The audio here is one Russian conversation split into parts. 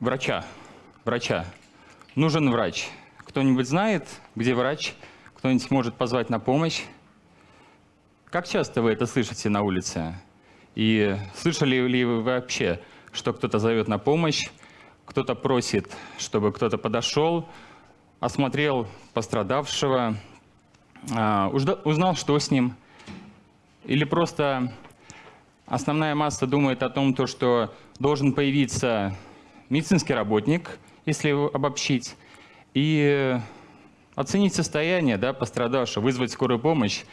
врача. Врача. Нужен врач. Кто-нибудь знает, где врач? Кто-нибудь может позвать на помощь? Как часто вы это слышите на улице? И слышали ли вы вообще, что кто-то зовет на помощь, кто-то просит, чтобы кто-то подошел, осмотрел пострадавшего, а, узнал, что с ним, или просто основная масса думает о том, то, что должен появиться медицинский работник, если обобщить, и оценить состояние да, пострадавшего, вызвать скорую помощь,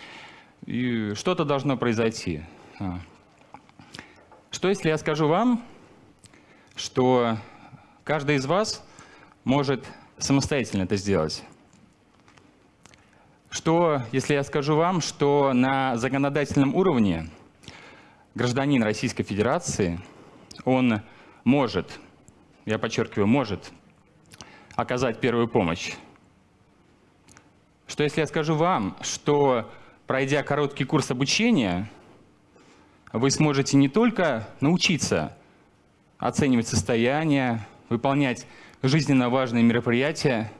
и что-то должно произойти. А. Что если я скажу вам, что каждый из вас может самостоятельно это сделать? Что, если я скажу вам, что на законодательном уровне гражданин Российской Федерации, он может, я подчеркиваю, может оказать первую помощь? Что если я скажу вам, что пройдя короткий курс обучения, вы сможете не только научиться оценивать состояние, выполнять жизненно важные мероприятия,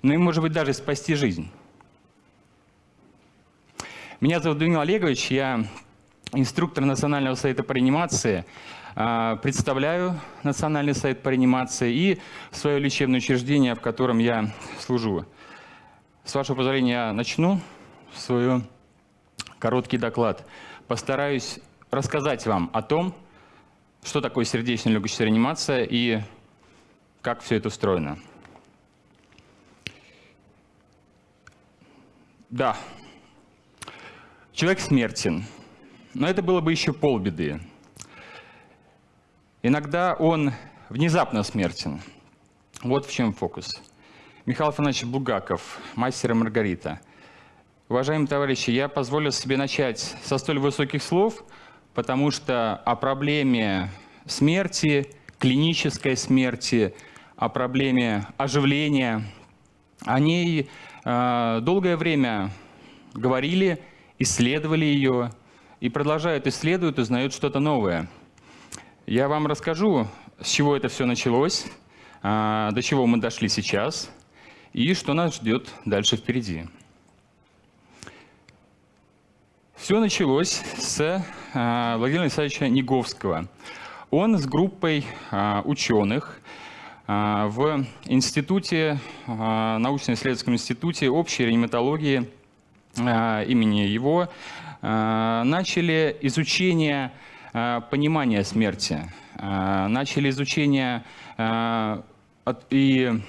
но и, может быть, даже спасти жизнь. Меня зовут Данил Олегович, я инструктор Национального совета по реанимации, представляю Национальный совет по реанимации и свое лечебное учреждение, в котором я служу. С вашего позволения я начну свой короткий доклад. Постараюсь рассказать вам о том, что такое сердечно-легочная реанимация и как все это устроено. Да, Человек смертен. Но это было бы еще полбеды. Иногда он внезапно смертен. Вот в чем фокус. Михаил Афанасьевич Бугаков, мастер и Маргарита. Уважаемые товарищи, я позволю себе начать со столь высоких слов, потому что о проблеме смерти, клинической смерти, о проблеме оживления, о ней э, долгое время говорили исследовали ее и продолжают исследовать, узнают что-то новое. Я вам расскажу, с чего это все началось, а, до чего мы дошли сейчас и что нас ждет дальше впереди. Все началось с а, Владимира Александровича Неговского. Он с группой а, ученых в институте, научно-исследовательском институте общей реаниматологии имени его, начали изучение э, понимания смерти, начали изучение и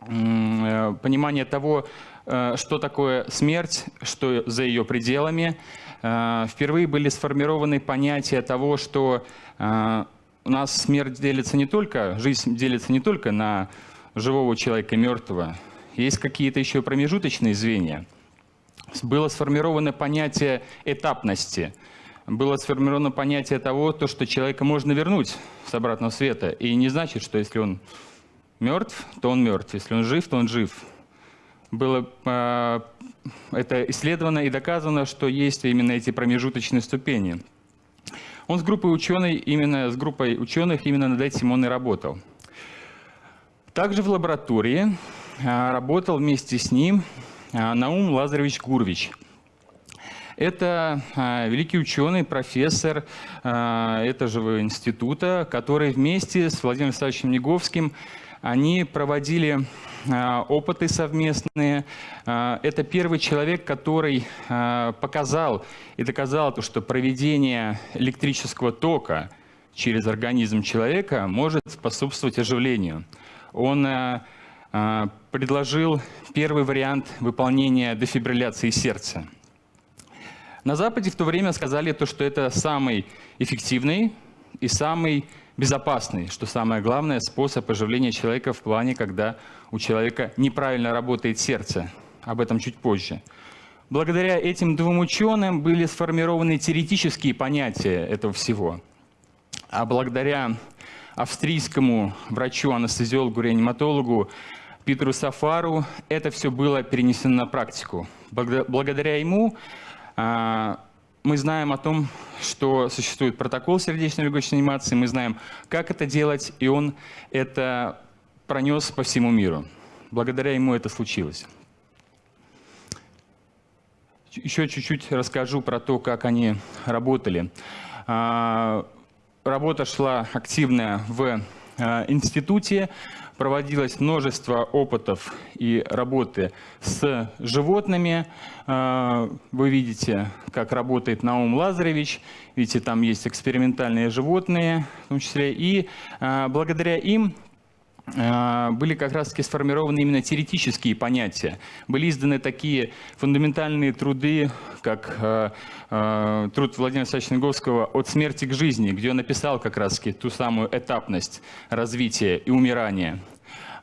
понимание того, что такое смерть, что за ее пределами. Впервые были сформированы понятия того, что у нас смерть делится не только, жизнь делится не только на живого человека и мертвого. Есть какие-то еще промежуточные звенья – было сформировано понятие этапности, было сформировано понятие того, то, что человека можно вернуть с обратного света. И не значит, что если он мертв, то он мертв, если он жив, то он жив. Было э, это исследовано и доказано, что есть именно эти промежуточные ступени. Он с группой ученых, именно с группой ученых именно над этим он и работал. Также в лаборатории э, работал вместе с ним а, Наум Лазаревич Гурвич. Это а, великий ученый, профессор а, этого института, который вместе с Владимиром Александровичем Неговским они проводили опыты совместные. Это первый человек, который показал и доказал, то, что проведение электрического тока через организм человека может способствовать оживлению. Он а, предложил первый вариант выполнения дефибрилляции сердца. На Западе в то время сказали, то, что это самый эффективный и самый безопасный, что самое главное, способ оживления человека в плане, когда у человека неправильно работает сердце. Об этом чуть позже. Благодаря этим двум ученым были сформированы теоретические понятия этого всего. А благодаря австрийскому врачу-анестезиологу, реаниматологу Питеру Сафару это все было перенесено на практику. Благодаря ему мы знаем о том, что существует протокол сердечно-легочной анимации, мы знаем, как это делать, и он это пронес по всему миру. Благодаря ему это случилось. Еще чуть-чуть расскажу про то, как они работали. А, работа шла активная в а, институте проводилось множество опытов и работы с животными. А, вы видите, как работает Наум Лазаревич. Видите, там есть экспериментальные животные в том числе. И а, благодаря им были как раз-таки сформированы именно теоретические понятия. Были изданы такие фундаментальные труды, как э, э, труд Владимира Александровича Неговского «От смерти к жизни», где он написал как раз-таки ту самую этапность развития и умирания.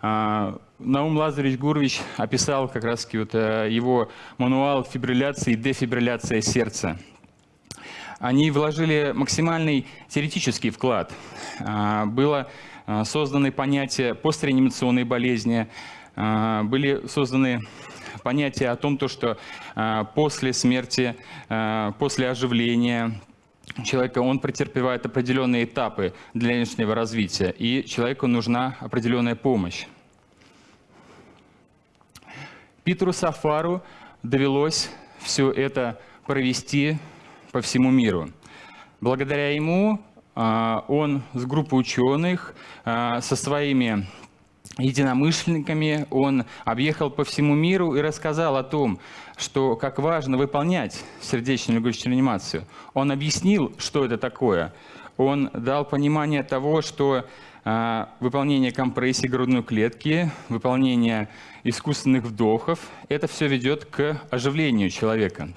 Наум Лазаревич Гурвич описал как раз-таки вот, э, его мануал фибрилляции и дефибрилляции сердца. Они вложили максимальный теоретический вклад. Было созданы понятия постреанимационной болезни, э, были созданы понятия о том, что э, после смерти, после оживления человека он претерпевает определенные этапы для личного развития, и человеку нужна определенная помощь. Питеру Сафару довелось все это провести по всему миру. Благодаря ему он с группой ученых, а, со своими единомышленниками, он объехал по всему миру и рассказал о том, что как важно выполнять сердечную легочную реанимацию. Он объяснил, что это такое. Он дал понимание того, что а, выполнение компрессии грудной клетки, выполнение искусственных вдохов, это все ведет к оживлению человека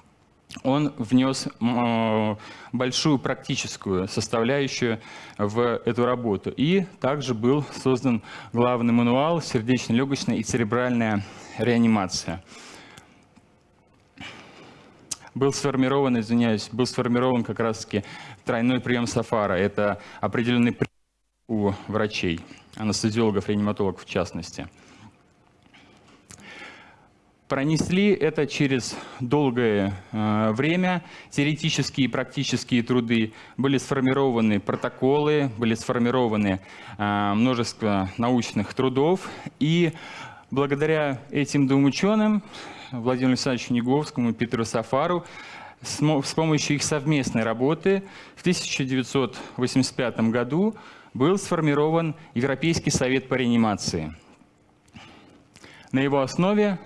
он внес э, большую практическую составляющую в эту работу. И также был создан главный мануал «Сердечно-легочная и церебральная реанимация». Был сформирован, извиняюсь, был сформирован как раз-таки тройной прием Сафара. Это определенный прием у врачей, анестезиологов, реаниматологов в частности. Пронесли это через долгое э, время. Теоретические и практические труды были сформированы протоколы, были сформированы э, множество научных трудов. И благодаря этим двум ученым, Владимиру Александровичу Неговскому и Петру Сафару, с помощью их совместной работы в 1985 году был сформирован Европейский совет по реанимации. На его основе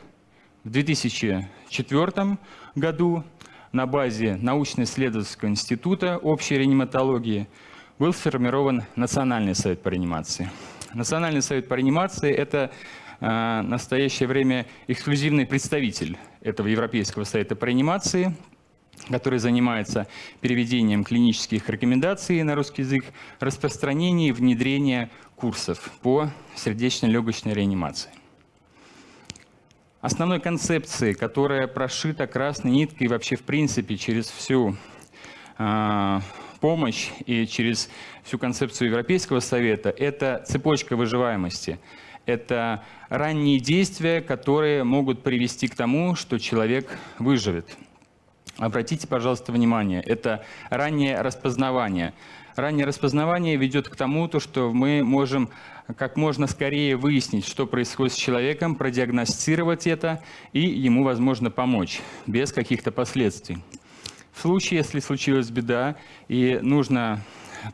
в 2004 году на базе научно-исследовательского института общей реаниматологии был сформирован Национальный совет по реанимации. Национальный совет по реанимации – это э, в настоящее время эксклюзивный представитель этого Европейского совета по реанимации, который занимается переведением клинических рекомендаций на русский язык, распространением и внедрением курсов по сердечно-легочной реанимации основной концепции, которая прошита красной ниткой вообще в принципе через всю э, помощь и через всю концепцию Европейского Совета, это цепочка выживаемости. Это ранние действия, которые могут привести к тому, что человек выживет. Обратите, пожалуйста, внимание, это раннее распознавание. Раннее распознавание ведет к тому, то, что мы можем как можно скорее выяснить, что происходит с человеком, продиагностировать это и ему, возможно, помочь без каких-то последствий. В случае, если случилась беда и нужно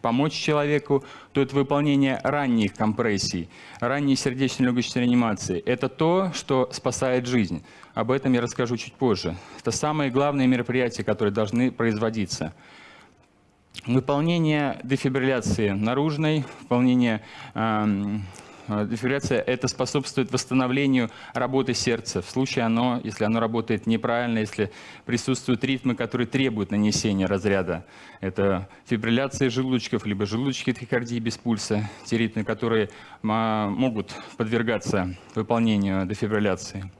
помочь человеку, то это выполнение ранних компрессий, ранней сердечно-легочной реанимации. Это то, что спасает жизнь. Об этом я расскажу чуть позже. Это самые главные мероприятия, которые должны производиться. Выполнение дефибрилляции наружной, выполнение э, дефибрилляция это способствует восстановлению работы сердца. В случае оно, если оно работает неправильно, если присутствуют ритмы, которые требуют нанесения разряда. Это фибрилляция желудочков, либо желудочки трихикардии без пульса, те ритмы, которые могут подвергаться выполнению дефибрилляции.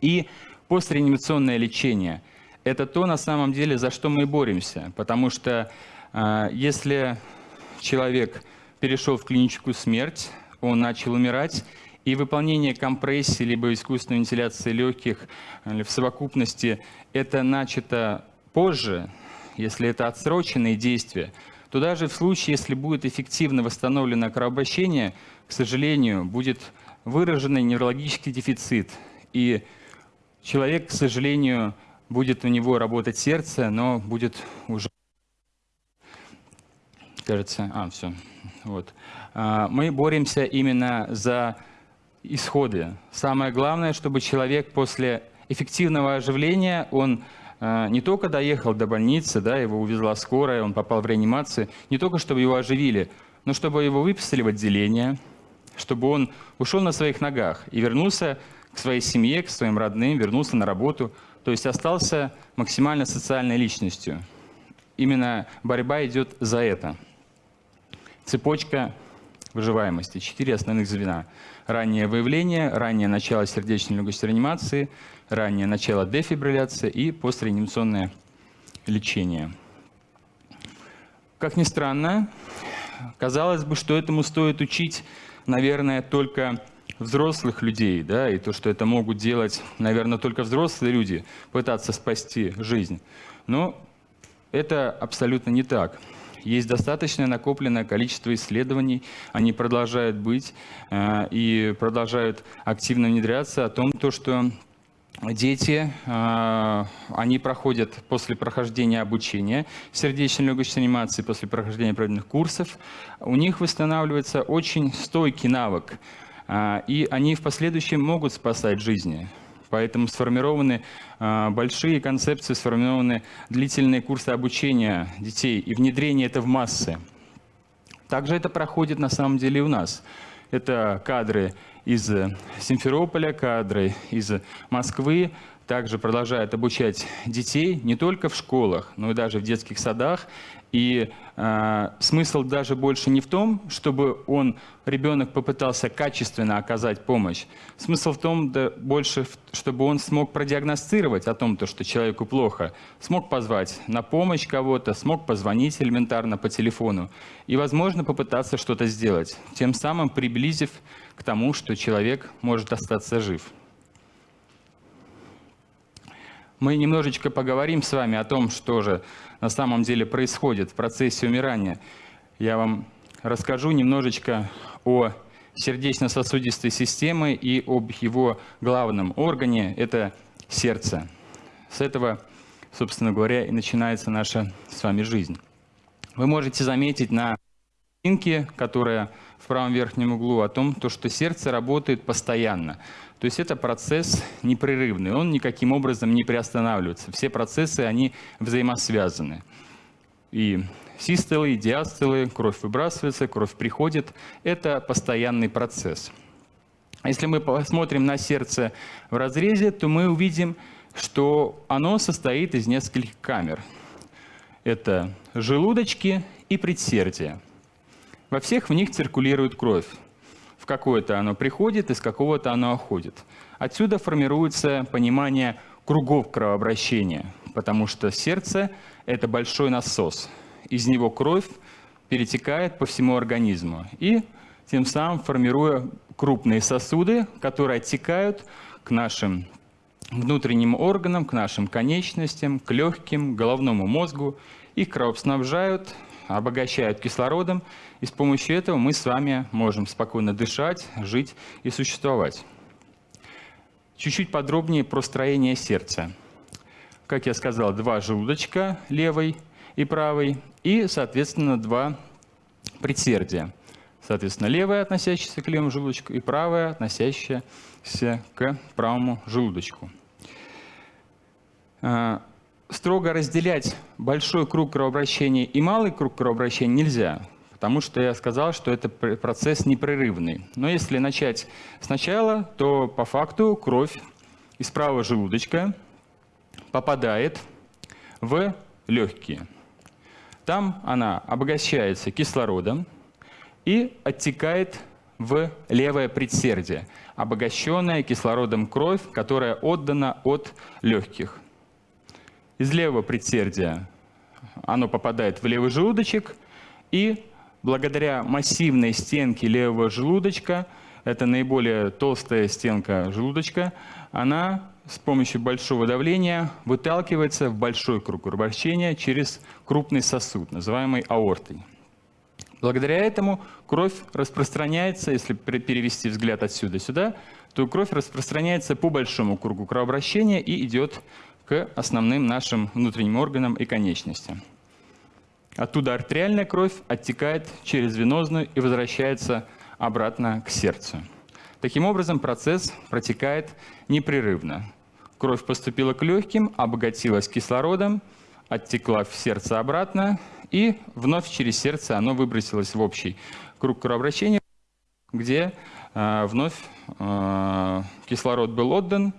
И постреанимационное лечение – это то, на самом деле, за что мы боремся, потому что а, если человек перешел в клиническую смерть, он начал умирать, и выполнение компрессии либо искусственной вентиляции легких в совокупности это начато позже, если это отсроченные действия, то даже в случае, если будет эффективно восстановлено кровообращение, к сожалению, будет выраженный неврологический дефицит. И человек, к сожалению, будет у него работать сердце, но будет уже... Кажется, а, все. Вот. А, мы боремся именно за исходы. Самое главное, чтобы человек после эффективного оживления, он а, не только доехал до больницы, да, его увезла скорая, он попал в реанимацию, не только чтобы его оживили, но чтобы его выписали в отделение, чтобы он ушел на своих ногах и вернулся к своей семье, к своим родным, вернулся на работу, то есть остался максимально социальной личностью. Именно борьба идет за это. Цепочка выживаемости. Четыре основных звена. Раннее выявление, раннее начало сердечно-легочной реанимации, раннее начало дефибрилляции и постреанимационное лечение. Как ни странно, казалось бы, что этому стоит учить, наверное, только взрослых людей, да, и то, что это могут делать, наверное, только взрослые люди, пытаться спасти жизнь. Но это абсолютно не так. Есть достаточное накопленное количество исследований, они продолжают быть э, и продолжают активно внедряться о том, то, что дети, э, они проходят после прохождения обучения сердечно-легочной анимации, после прохождения определенных курсов, у них восстанавливается очень стойкий навык, и они в последующем могут спасать жизни. Поэтому сформированы а, большие концепции, сформированы длительные курсы обучения детей и внедрение это в массы. Также это проходит на самом деле у нас. Это кадры из Симферополя, кадры из Москвы, также продолжает обучать детей не только в школах, но и даже в детских садах. И э, смысл даже больше не в том, чтобы он, ребенок попытался качественно оказать помощь. Смысл в том, да, больше, чтобы он смог продиагностировать о том, то, что человеку плохо, смог позвать на помощь кого-то, смог позвонить элементарно по телефону и, возможно, попытаться что-то сделать, тем самым приблизив к тому, что человек может остаться жив. Мы немножечко поговорим с вами о том, что же на самом деле происходит в процессе умирания. Я вам расскажу немножечко о сердечно-сосудистой системе и об его главном органе – это сердце. С этого, собственно говоря, и начинается наша с вами жизнь. Вы можете заметить на картинке, которая в правом верхнем углу, о том, то, что сердце работает постоянно. То есть это процесс непрерывный, он никаким образом не приостанавливается. Все процессы, они взаимосвязаны. И систолы, и диастолы, кровь выбрасывается, кровь приходит. Это постоянный процесс. Если мы посмотрим на сердце в разрезе, то мы увидим, что оно состоит из нескольких камер. Это желудочки и предсердия. Во всех в них циркулирует кровь в какое-то оно приходит, из какого-то оно уходит. Отсюда формируется понимание кругов кровообращения, потому что сердце – это большой насос. Из него кровь перетекает по всему организму и тем самым формируя крупные сосуды, которые оттекают к нашим внутренним органам, к нашим конечностям, к легким, головному мозгу. Их кровоснабжают обогащают кислородом, и с помощью этого мы с вами можем спокойно дышать, жить и существовать. Чуть-чуть подробнее про строение сердца. Как я сказал, два желудочка, левый и правый, и, соответственно, два предсердия. Соответственно, левое, относящееся к левому желудочку, и правое, относящееся к правому желудочку. А, строго разделять большой круг кровообращения и малый круг кровообращения нельзя, потому что я сказал, что это процесс непрерывный. Но если начать сначала, то по факту кровь из правого желудочка попадает в легкие. Там она обогащается кислородом и оттекает в левое предсердие, обогащенная кислородом кровь, которая отдана от легких из левого предсердия оно попадает в левый желудочек, и благодаря массивной стенке левого желудочка, это наиболее толстая стенка желудочка, она с помощью большого давления выталкивается в большой круг кровообращения через крупный сосуд, называемый аортой. Благодаря этому кровь распространяется, если перевести взгляд отсюда сюда, то кровь распространяется по большому кругу кровообращения и идет к основным нашим внутренним органам и конечностям. Оттуда артериальная кровь оттекает через венозную и возвращается обратно к сердцу. Таким образом, процесс протекает непрерывно. Кровь поступила к легким, обогатилась кислородом, оттекла в сердце обратно, и вновь через сердце оно выбросилось в общий круг кровообращения, где э, вновь э, кислород был отдан,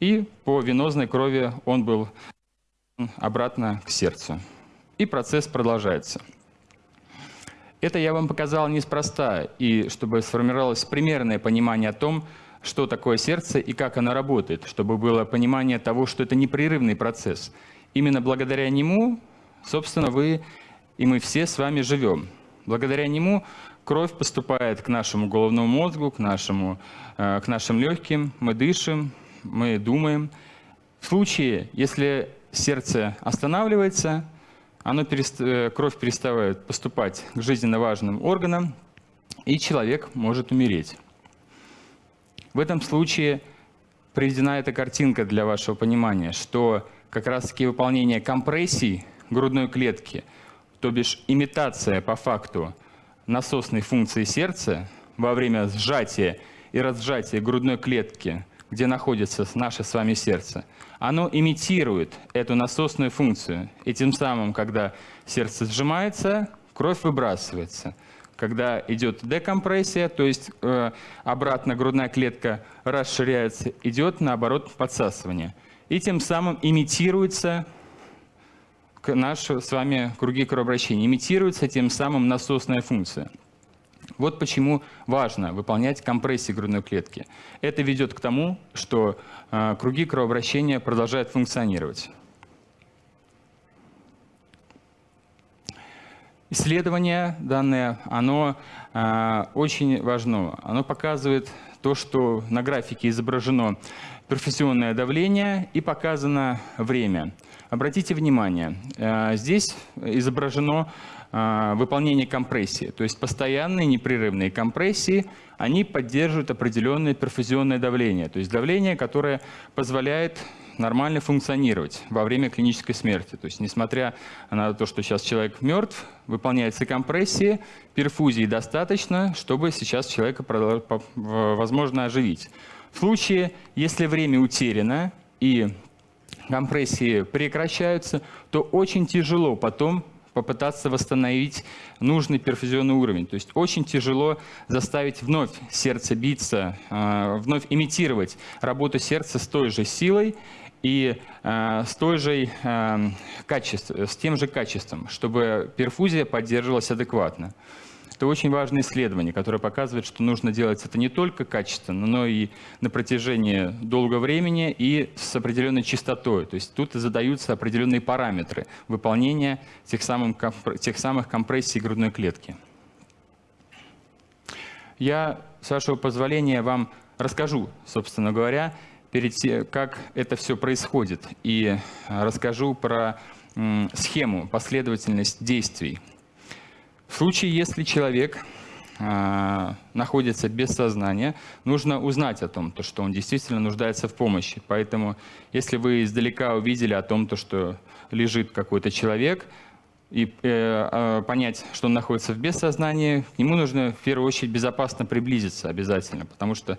и по венозной крови он был обратно к сердцу. И процесс продолжается. Это я вам показал неспроста, и чтобы сформировалось примерное понимание о том, что такое сердце и как оно работает, чтобы было понимание того, что это непрерывный процесс. Именно благодаря нему, собственно, вы и мы все с вами живем. Благодаря нему кровь поступает к нашему головному мозгу, к, нашему, э, к нашим легким, мы дышим, мы думаем. В случае, если сердце останавливается, оно перест... Э, кровь перестает поступать к жизненно важным органам, и человек может умереть. В этом случае приведена эта картинка для вашего понимания, что как раз-таки выполнение компрессий грудной клетки, то бишь имитация по факту насосной функции сердца во время сжатия и разжатия грудной клетки, где находится наше с вами сердце, оно имитирует эту насосную функцию. И тем самым, когда сердце сжимается, кровь выбрасывается. Когда идет декомпрессия, то есть э, обратно грудная клетка расширяется, идет наоборот подсасывание. И тем самым имитируется наши с вами круги кровообращения, имитируется тем самым насосная функция. Вот почему важно выполнять компрессии грудной клетки. Это ведет к тому, что э, круги кровообращения продолжают функционировать. Исследование данное, оно э, очень важно. Оно показывает то, что на графике изображено перфузионное давление и показано время. Обратите внимание, э, здесь изображено выполнение компрессии. То есть постоянные непрерывные компрессии, они поддерживают определенное перфузионное давление. То есть давление, которое позволяет нормально функционировать во время клинической смерти. То есть несмотря на то, что сейчас человек мертв, выполняется компрессия, перфузии достаточно, чтобы сейчас человека возможно оживить. В случае, если время утеряно и компрессии прекращаются, то очень тяжело потом попытаться восстановить нужный перфузионный уровень. То есть очень тяжело заставить вновь сердце биться, а, вновь имитировать работу сердца с той же силой и а, с, той же, а, качеством, с тем же качеством, чтобы перфузия поддерживалась адекватно. Это очень важное исследование, которое показывает, что нужно делать это не только качественно, но и на протяжении долгого времени и с определенной частотой. То есть тут задаются определенные параметры выполнения тех самых, тех самых компрессий грудной клетки. Я, с вашего позволения, вам расскажу, собственно говоря, перед тем, как это все происходит, и расскажу про схему, последовательность действий, в случае, если человек э, находится без сознания, нужно узнать о том, то, что он действительно нуждается в помощи. Поэтому, если вы издалека увидели о том, то, что лежит какой-то человек, и э, э, понять, что он находится в бессознании, к нему нужно в первую очередь безопасно приблизиться обязательно, потому что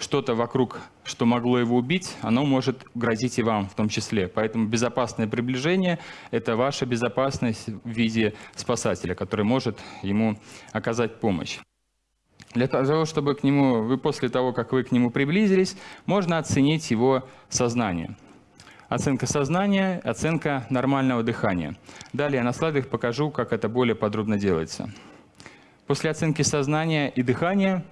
что-то вокруг, что могло его убить, оно может грозить и вам в том числе. Поэтому безопасное приближение – это ваша безопасность в виде спасателя, который может ему оказать помощь. Для того, чтобы к нему, вы после того, как вы к нему приблизились, можно оценить его сознание. Оценка сознания, оценка нормального дыхания. Далее на слайдах покажу, как это более подробно делается. После оценки сознания и дыхания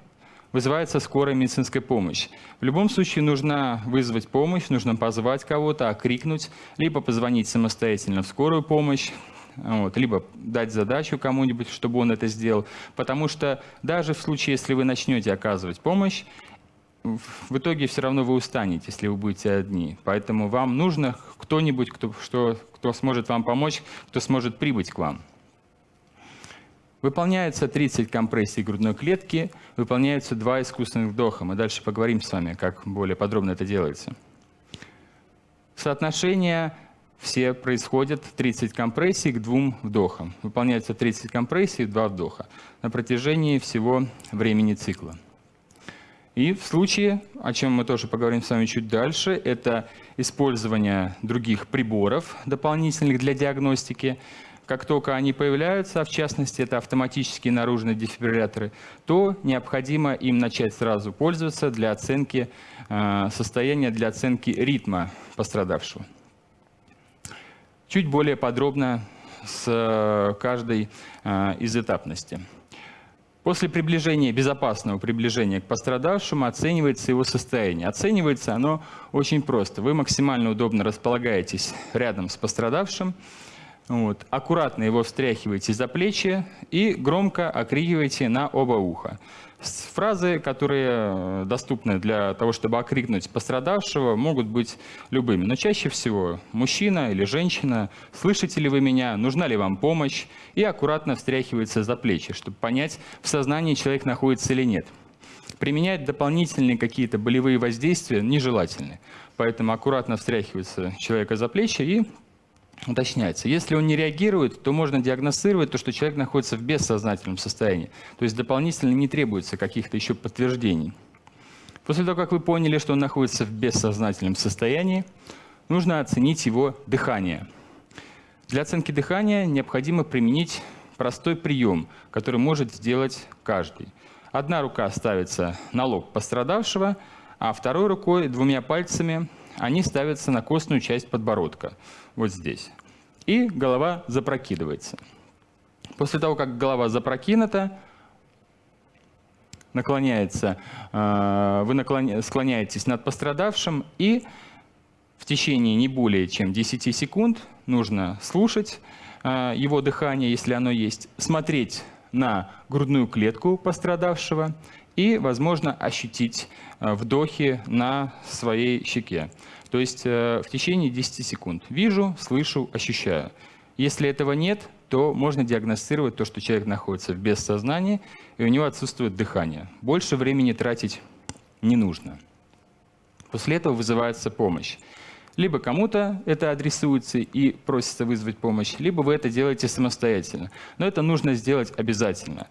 вызывается скорая медицинская помощь. В любом случае нужно вызвать помощь, нужно позвать кого-то, окрикнуть, либо позвонить самостоятельно в скорую помощь, вот, либо дать задачу кому-нибудь, чтобы он это сделал. Потому что даже в случае, если вы начнете оказывать помощь, в итоге все равно вы устанете, если вы будете одни. Поэтому вам нужно кто-нибудь, кто, что, кто сможет вам помочь, кто сможет прибыть к вам. Выполняется 30 компрессий грудной клетки, выполняются два искусственных вдоха. Мы дальше поговорим с вами, как более подробно это делается. Соотношение все происходят 30 компрессий к двум вдохам. Выполняется 30 компрессий, два вдоха на протяжении всего времени цикла. И в случае, о чем мы тоже поговорим с вами чуть дальше, это использование других приборов дополнительных для диагностики. Как только они появляются, а в частности это автоматические наружные дефибрилляторы, то необходимо им начать сразу пользоваться для оценки э, состояния, для оценки ритма пострадавшего. Чуть более подробно с э, каждой э, из этапностей. После приближения, безопасного приближения к пострадавшему оценивается его состояние. Оценивается оно очень просто. Вы максимально удобно располагаетесь рядом с пострадавшим, вот, аккуратно его встряхиваете за плечи и громко окрикиваете на оба уха. Фразы, которые э, доступны для того, чтобы окрикнуть пострадавшего, могут быть любыми. Но чаще всего мужчина или женщина, слышите ли вы меня, нужна ли вам помощь, и аккуратно встряхивается за плечи, чтобы понять, в сознании человек находится или нет. Применять дополнительные какие-то болевые воздействия нежелательны. Поэтому аккуратно встряхивается человека за плечи и уточняется. Если он не реагирует, то можно диагностировать то, что человек находится в бессознательном состоянии. То есть дополнительно не требуется каких-то еще подтверждений. После того, как вы поняли, что он находится в бессознательном состоянии, нужно оценить его дыхание. Для оценки дыхания необходимо применить простой прием, который может сделать каждый. Одна рука ставится на лоб пострадавшего, а второй рукой, двумя пальцами, они ставятся на костную часть подбородка вот здесь. И голова запрокидывается. После того, как голова запрокинута, наклоняется, э, вы склоняетесь над пострадавшим, и в течение не более чем 10 секунд нужно слушать э, его дыхание, если оно есть, смотреть на грудную клетку пострадавшего и, возможно, ощутить э, вдохи на своей щеке. То есть э, в течение 10 секунд. Вижу, слышу, ощущаю. Если этого нет, то можно диагностировать то, что человек находится в бессознании, и у него отсутствует дыхание. Больше времени тратить не нужно. После этого вызывается помощь. Либо кому-то это адресуется и просится вызвать помощь, либо вы это делаете самостоятельно. Но это нужно сделать обязательно.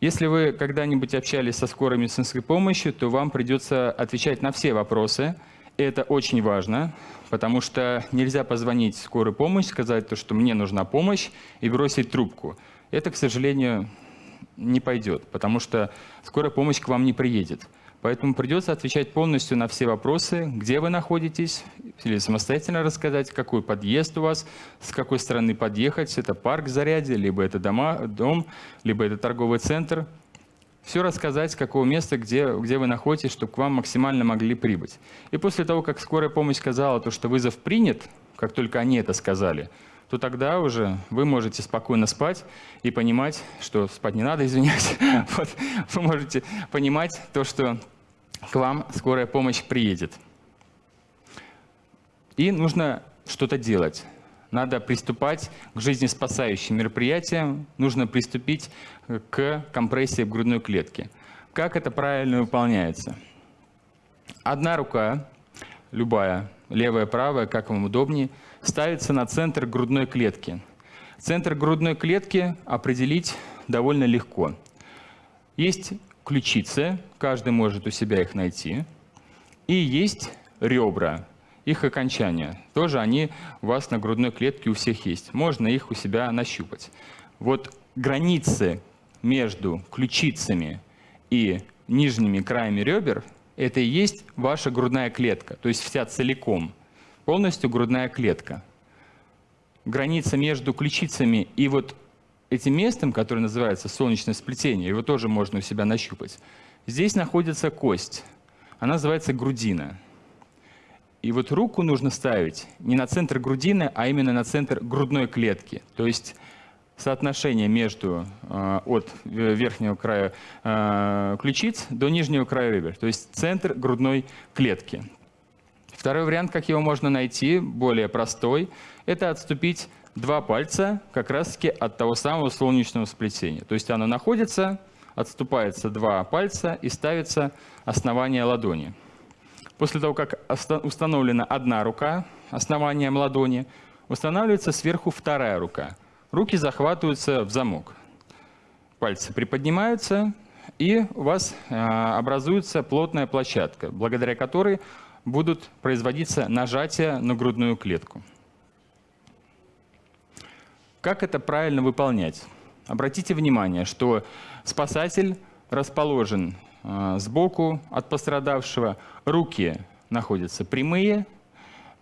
Если вы когда-нибудь общались со скорой медицинской помощью, то вам придется отвечать на все вопросы, это очень важно, потому что нельзя позвонить в скорую помощь, сказать, то, что мне нужна помощь, и бросить трубку. Это, к сожалению, не пойдет, потому что скорая помощь к вам не приедет. Поэтому придется отвечать полностью на все вопросы, где вы находитесь, или самостоятельно рассказать, какой подъезд у вас, с какой стороны подъехать, это парк заряде, либо это дома, дом, либо это торговый центр все рассказать, с какого места, где, где вы находитесь, чтобы к вам максимально могли прибыть. И после того, как скорая помощь сказала, то, что вызов принят, как только они это сказали, то тогда уже вы можете спокойно спать и понимать, что спать не надо, извиняюсь. Вот, вы можете понимать то, что к вам скорая помощь приедет. И нужно что-то делать надо приступать к жизнеспасающим мероприятиям, нужно приступить к компрессии в грудной клетке. Как это правильно выполняется? Одна рука, любая, левая, правая, как вам удобнее, ставится на центр грудной клетки. Центр грудной клетки определить довольно легко. Есть ключицы, каждый может у себя их найти, и есть ребра их окончания. Тоже они у вас на грудной клетке у всех есть. Можно их у себя нащупать. Вот границы между ключицами и нижними краями ребер – это и есть ваша грудная клетка, то есть вся целиком, полностью грудная клетка. Граница между ключицами и вот этим местом, которое называется солнечное сплетение, его тоже можно у себя нащупать. Здесь находится кость, она называется грудина. И вот руку нужно ставить не на центр грудины, а именно на центр грудной клетки. То есть соотношение между от верхнего края ключиц до нижнего края ребер, то есть центр грудной клетки. Второй вариант, как его можно найти, более простой, это отступить два пальца как раз-таки от того самого солнечного сплетения. То есть оно находится, отступается два пальца и ставится основание ладони. После того, как установлена одна рука основанием ладони, устанавливается сверху вторая рука. Руки захватываются в замок. Пальцы приподнимаются, и у вас а, образуется плотная площадка, благодаря которой будут производиться нажатия на грудную клетку. Как это правильно выполнять? Обратите внимание, что спасатель расположен э, сбоку от пострадавшего, руки находятся прямые,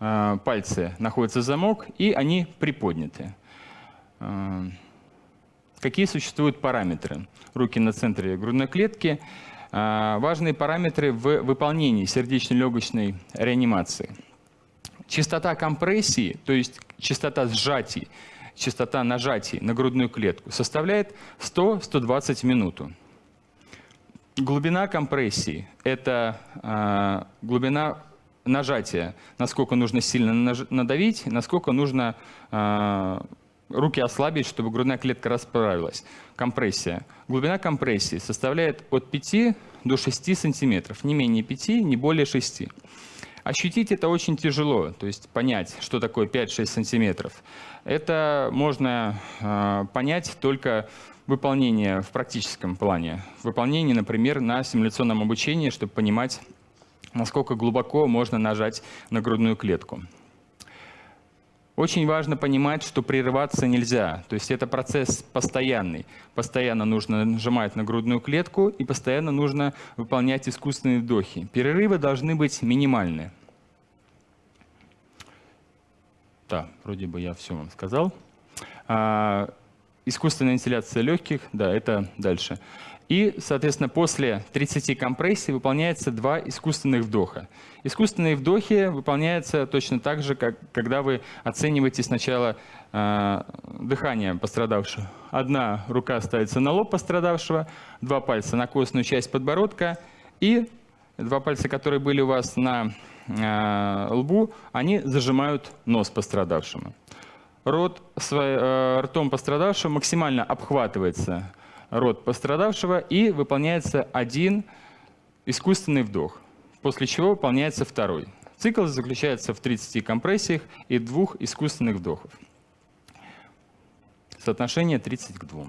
э, пальцы находятся замок, и они приподняты. Э, какие существуют параметры? Руки на центре грудной клетки. Важные параметры в выполнении сердечно-легочной реанимации. Частота компрессии, то есть частота сжатий, частота нажатий на грудную клетку составляет 100-120 минуту. Глубина компрессии – это э, глубина нажатия, насколько нужно сильно надавить, насколько нужно э, руки ослабить, чтобы грудная клетка расправилась. Компрессия. Глубина компрессии составляет от 5 до 6 сантиметров, не менее 5, не более 6. Ощутить это очень тяжело, то есть понять, что такое 5-6 сантиметров. Это можно э, понять только выполнение в практическом плане. Выполнение, например, на симуляционном обучении, чтобы понимать, насколько глубоко можно нажать на грудную клетку. Очень важно понимать, что прерываться нельзя. То есть это процесс постоянный. Постоянно нужно нажимать на грудную клетку и постоянно нужно выполнять искусственные вдохи. Перерывы должны быть минимальны. Да, вроде бы я все вам сказал. Искусственная вентиляция легких, да, это дальше. И, соответственно, после 30 компрессий выполняется два искусственных вдоха. Искусственные вдохи выполняются точно так же, как когда вы оцениваете сначала э, дыхание пострадавшего. Одна рука ставится на лоб пострадавшего, два пальца на костную часть подбородка и два пальца, которые были у вас на э, лбу, они зажимают нос пострадавшему. Рот свой, э, ртом пострадавшего максимально обхватывается рот пострадавшего и выполняется один искусственный вдох, после чего выполняется второй. Цикл заключается в 30 компрессиях и двух искусственных вдохов. Соотношение 30 к 2.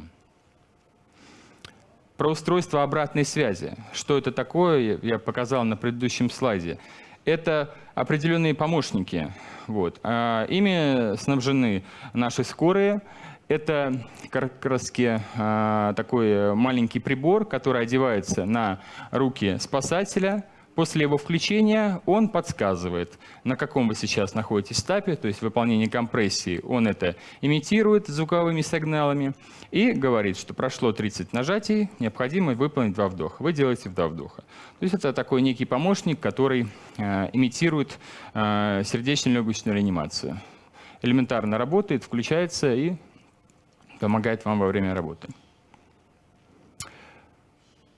Про устройство обратной связи. Что это такое, я показал на предыдущем слайде. Это определенные помощники. Вот. А ими снабжены наши скорые. Это как раз а, такой маленький прибор, который одевается на руки спасателя. После его включения он подсказывает, на каком вы сейчас находитесь этапе, то есть выполнение компрессии. Он это имитирует звуковыми сигналами и говорит, что прошло 30 нажатий, необходимо выполнить два вдоха. Вы делаете два вдоха. То есть это такой некий помощник, который э, имитирует э, сердечно-легочную реанимацию. Элементарно работает, включается и помогает вам во время работы.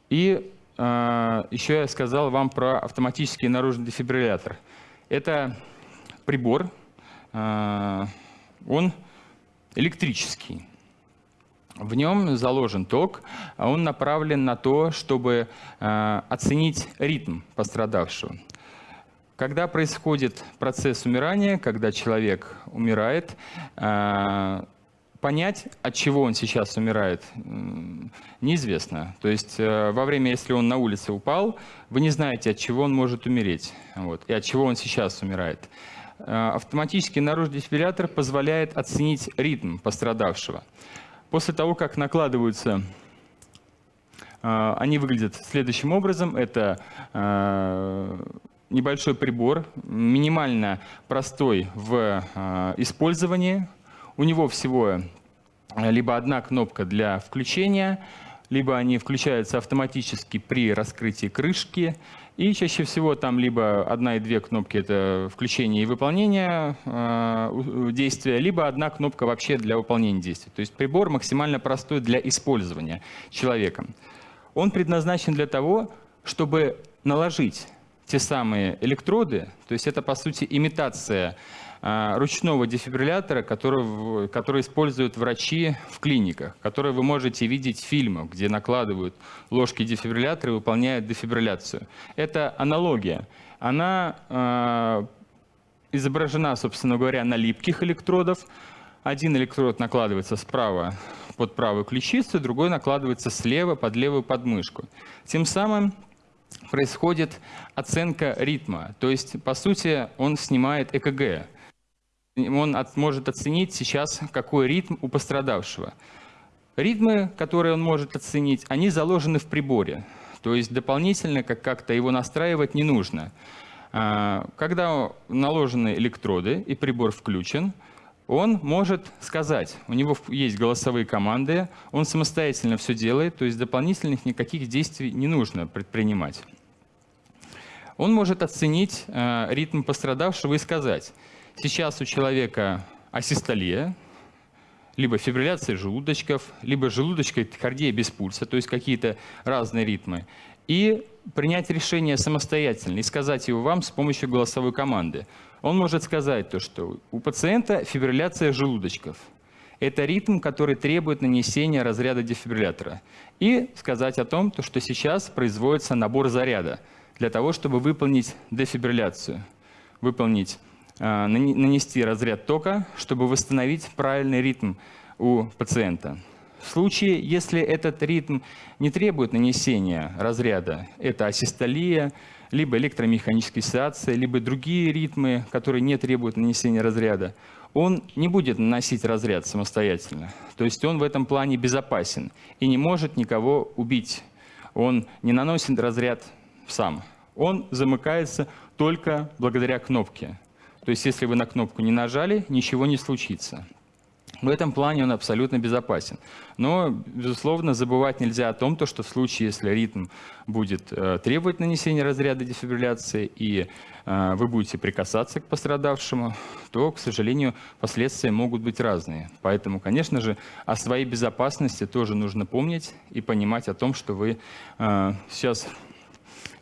И еще я сказал вам про автоматический наружный дефибриллятор. Это прибор, э, он электрический. В нем заложен ток, а он направлен на то, чтобы оценить ритм пострадавшего. Когда происходит процесс умирания, когда человек умирает, понять, от чего он сейчас умирает, неизвестно. То есть э, во время, если он на улице упал, вы не знаете, от чего он может умереть вот, и от чего он сейчас умирает. Э, автоматический наружный дефибриллятор позволяет оценить ритм пострадавшего. После того, как накладываются э, они выглядят следующим образом. Это небольшой прибор, минимально простой в использовании, у него всего э, либо одна кнопка для включения, либо они включаются автоматически при раскрытии крышки, и чаще всего там либо одна и две кнопки — это включение и выполнение э, действия, либо одна кнопка вообще для выполнения действия. То есть прибор максимально простой для использования человеком. Он предназначен для того, чтобы наложить те самые электроды, то есть это, по сути, имитация ручного дефибриллятора, который, который используют врачи в клиниках, который вы можете видеть в фильмах, где накладывают ложки дефибриллятора и выполняют дефибрилляцию. Это аналогия. Она э, изображена, собственно говоря, на липких электродов. Один электрод накладывается справа под правую ключицу, другой накладывается слева под левую подмышку. Тем самым происходит оценка ритма. То есть, по сути, он снимает ЭКГ он от, может оценить сейчас, какой ритм у пострадавшего. Ритмы, которые он может оценить, они заложены в приборе. То есть дополнительно как-то его настраивать не нужно. А, когда наложены электроды и прибор включен, он может сказать, у него есть голосовые команды, он самостоятельно все делает, то есть дополнительных никаких действий не нужно предпринимать. Он может оценить э, ритм пострадавшего и сказать, Сейчас у человека асистолия, либо фибрилляция желудочков, либо желудочковая тахикардия без пульса, то есть какие-то разные ритмы. И принять решение самостоятельно и сказать его вам с помощью голосовой команды. Он может сказать то, что у пациента фибрилляция желудочков. Это ритм, который требует нанесения разряда дефибриллятора. И сказать о том, что сейчас производится набор заряда для того, чтобы выполнить дефибрилляцию, выполнить нанести разряд тока, чтобы восстановить правильный ритм у пациента. В случае, если этот ритм не требует нанесения разряда, это асистолия, либо электромеханическая сеация, либо другие ритмы, которые не требуют нанесения разряда, он не будет наносить разряд самостоятельно. То есть он в этом плане безопасен и не может никого убить. Он не наносит разряд сам. Он замыкается только благодаря кнопке. То есть если вы на кнопку не нажали, ничего не случится. В этом плане он абсолютно безопасен. Но, безусловно, забывать нельзя о том, что в случае, если ритм будет э, требовать нанесения разряда дефибрилляции, и э, вы будете прикасаться к пострадавшему, то, к сожалению, последствия могут быть разные. Поэтому, конечно же, о своей безопасности тоже нужно помнить и понимать о том, что вы э, сейчас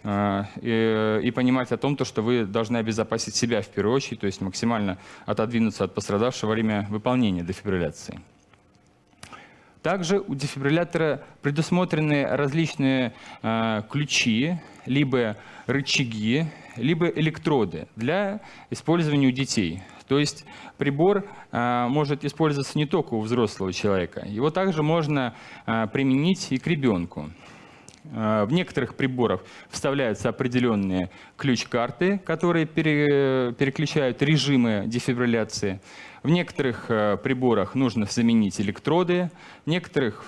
и, и понимать о том, то, что вы должны обезопасить себя в первую очередь, то есть максимально отодвинуться от пострадавшего во время выполнения дефибрилляции. Также у дефибриллятора предусмотрены различные э, ключи, либо рычаги, либо электроды для использования у детей. То есть прибор э, может использоваться не только у взрослого человека, его также можно э, применить и к ребенку. Э, в некоторых приборах вставляются определенные ключ-карты, которые переключают режимы дефибрилляции. В некоторых э, приборах нужно заменить электроды, в некоторых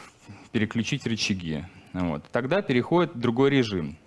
переключить рычаги. Вот. Тогда переходит в другой режим.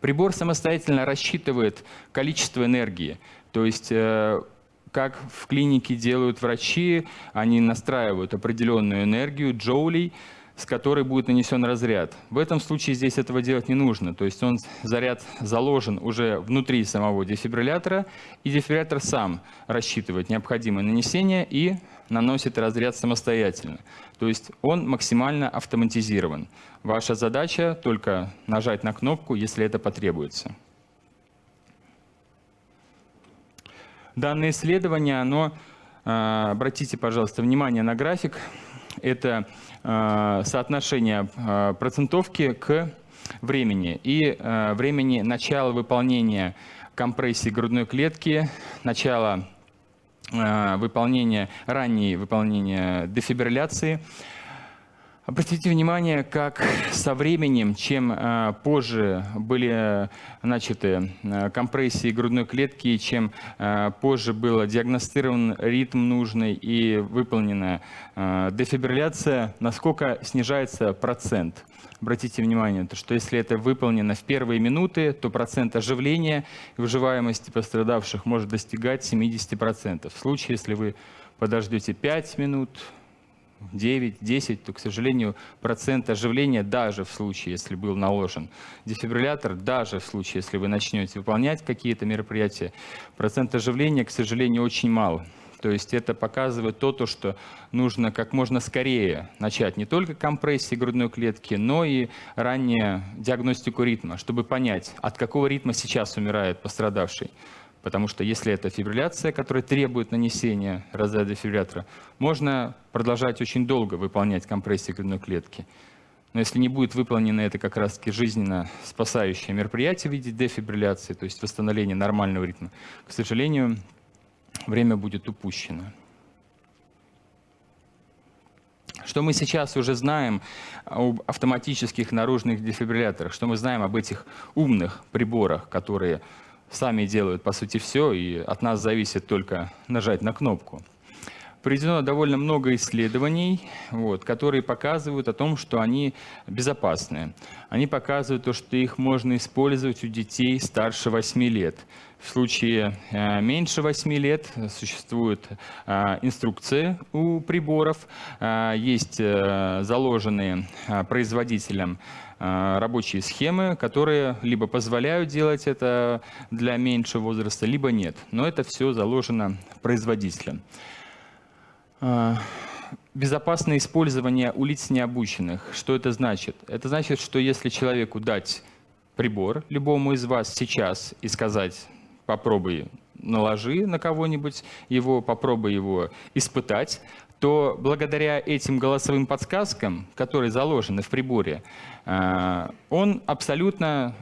Прибор самостоятельно рассчитывает количество энергии. То есть э, как в клинике делают врачи, они настраивают определенную энергию джоулей, с которой будет нанесен разряд. В этом случае здесь этого делать не нужно. То есть он, заряд заложен уже внутри самого дефибриллятора, и дефибриллятор сам рассчитывает необходимое нанесение и наносит разряд самостоятельно. То есть он максимально автоматизирован. Ваша задача только нажать на кнопку, если это потребуется. Данное исследование, оно, а, обратите, пожалуйста, внимание на график, это соотношение э, процентовки к времени. И э, времени начала выполнения компрессии грудной клетки, начала выполнения, раннее выполнения дефибрилляции – Обратите внимание, как со временем, чем э, позже были начаты э, компрессии грудной клетки, чем э, позже был диагностирован ритм нужный и выполнена дефибрилляция, насколько снижается процент. Обратите внимание, что если это выполнено в первые минуты, то процент оживления и выживаемости пострадавших может достигать 70%. В случае, если вы подождете 5 минут, 9-10, то, к сожалению, процент оживления даже в случае, если был наложен дефибриллятор, даже в случае, если вы начнете выполнять какие-то мероприятия, процент оживления, к сожалению, очень мал. То есть это показывает то, то, что нужно как можно скорее начать не только компрессии грудной клетки, но и ранее диагностику ритма, чтобы понять, от какого ритма сейчас умирает пострадавший. Потому что если это фибрилляция, которая требует нанесения разряда дефибриллятора, можно продолжать очень долго выполнять компрессии грудной клетки. Но если не будет выполнено это как раз-таки жизненно спасающее мероприятие в виде дефибрилляции, то есть восстановления нормального ритма, к сожалению, время будет упущено. Что мы сейчас уже знаем об автоматических наружных дефибрилляторах, что мы знаем об этих умных приборах, которые сами делают, по сути, все, и от нас зависит только нажать на кнопку. Проведено довольно много исследований, вот, которые показывают о том, что они безопасны. Они показывают то, что их можно использовать у детей старше 8 лет. В случае э, меньше 8 лет существует э, инструкции у приборов, э, есть заложенные производителем рабочие схемы, которые либо позволяют делать это для меньшего возраста, либо нет. Но это все заложено производителем. Безопасное использование у лиц необученных. Что это значит? Это значит, что если человеку дать прибор любому из вас сейчас и сказать, попробуй наложи на кого-нибудь его, попробуй его испытать, то благодаря этим голосовым подсказкам, которые заложены в приборе, э, он абсолютно,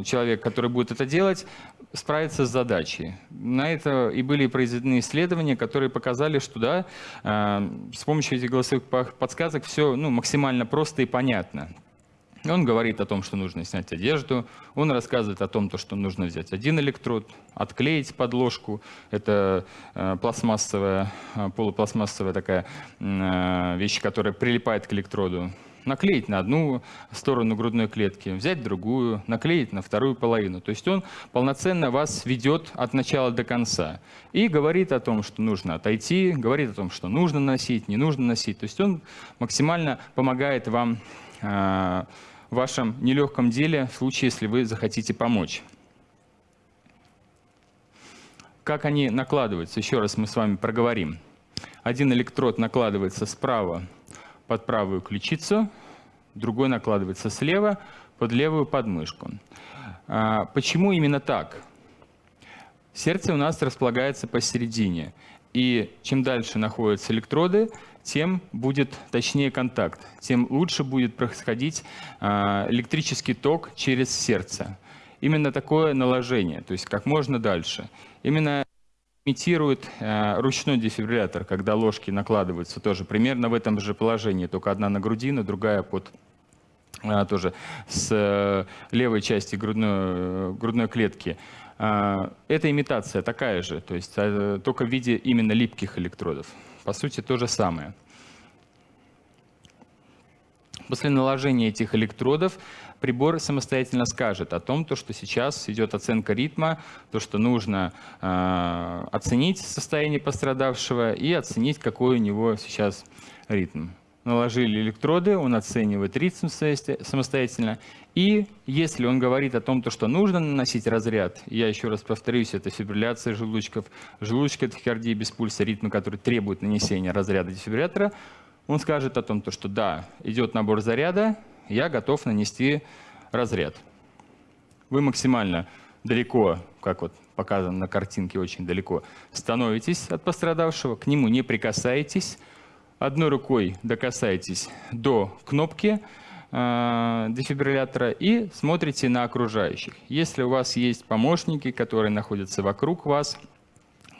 э, человек, который будет это делать, справится с задачей. На это и были произведены исследования, которые показали, что да, э, с помощью этих голосовых подсказок все ну, максимально просто и понятно. Он говорит о том, что нужно снять одежду, он рассказывает о том, что нужно взять один электрод, отклеить подложку, это э, пластмассовая, э, полупластмассовая такая э, вещь, которая прилипает к электроду, наклеить на одну сторону грудной клетки, взять другую, наклеить на вторую половину. То есть он полноценно вас ведет от начала до конца и говорит о том, что нужно отойти, говорит о том, что нужно носить, не нужно носить. То есть он максимально помогает вам в вашем нелегком деле, в случае, если вы захотите помочь. Как они накладываются? Еще раз мы с вами проговорим. Один электрод накладывается справа под правую ключицу, другой накладывается слева под левую подмышку. А, почему именно так? Сердце у нас располагается посередине. И чем дальше находятся электроды, тем будет точнее контакт, тем лучше будет происходить а, электрический ток через сердце. Именно такое наложение, то есть как можно дальше. Именно имитирует а, ручной дефибриллятор, когда ложки накладываются тоже примерно в этом же положении, только одна на грудину, другая под а, тоже с э, левой части грудной, грудной клетки. Это имитация такая же, то есть только в виде именно липких электродов. По сути, то же самое. После наложения этих электродов прибор самостоятельно скажет о том, то, что сейчас идет оценка ритма, то, что нужно э, оценить состояние пострадавшего и оценить, какой у него сейчас ритм. Наложили электроды, он оценивает ритм самостоятельно. И если он говорит о том, то, что нужно наносить разряд, я еще раз повторюсь, это фибрилляция желудочков, желудочка тахикардия без пульса, ритмы, которые требуют нанесения разряда дефибриллятора, он скажет о том, то, что да, идет набор заряда, я готов нанести разряд. Вы максимально далеко, как вот показано на картинке, очень далеко, становитесь от пострадавшего, к нему не прикасаетесь, одной рукой докасаетесь до кнопки э, дефибриллятора и смотрите на окружающих. Если у вас есть помощники, которые находятся вокруг вас,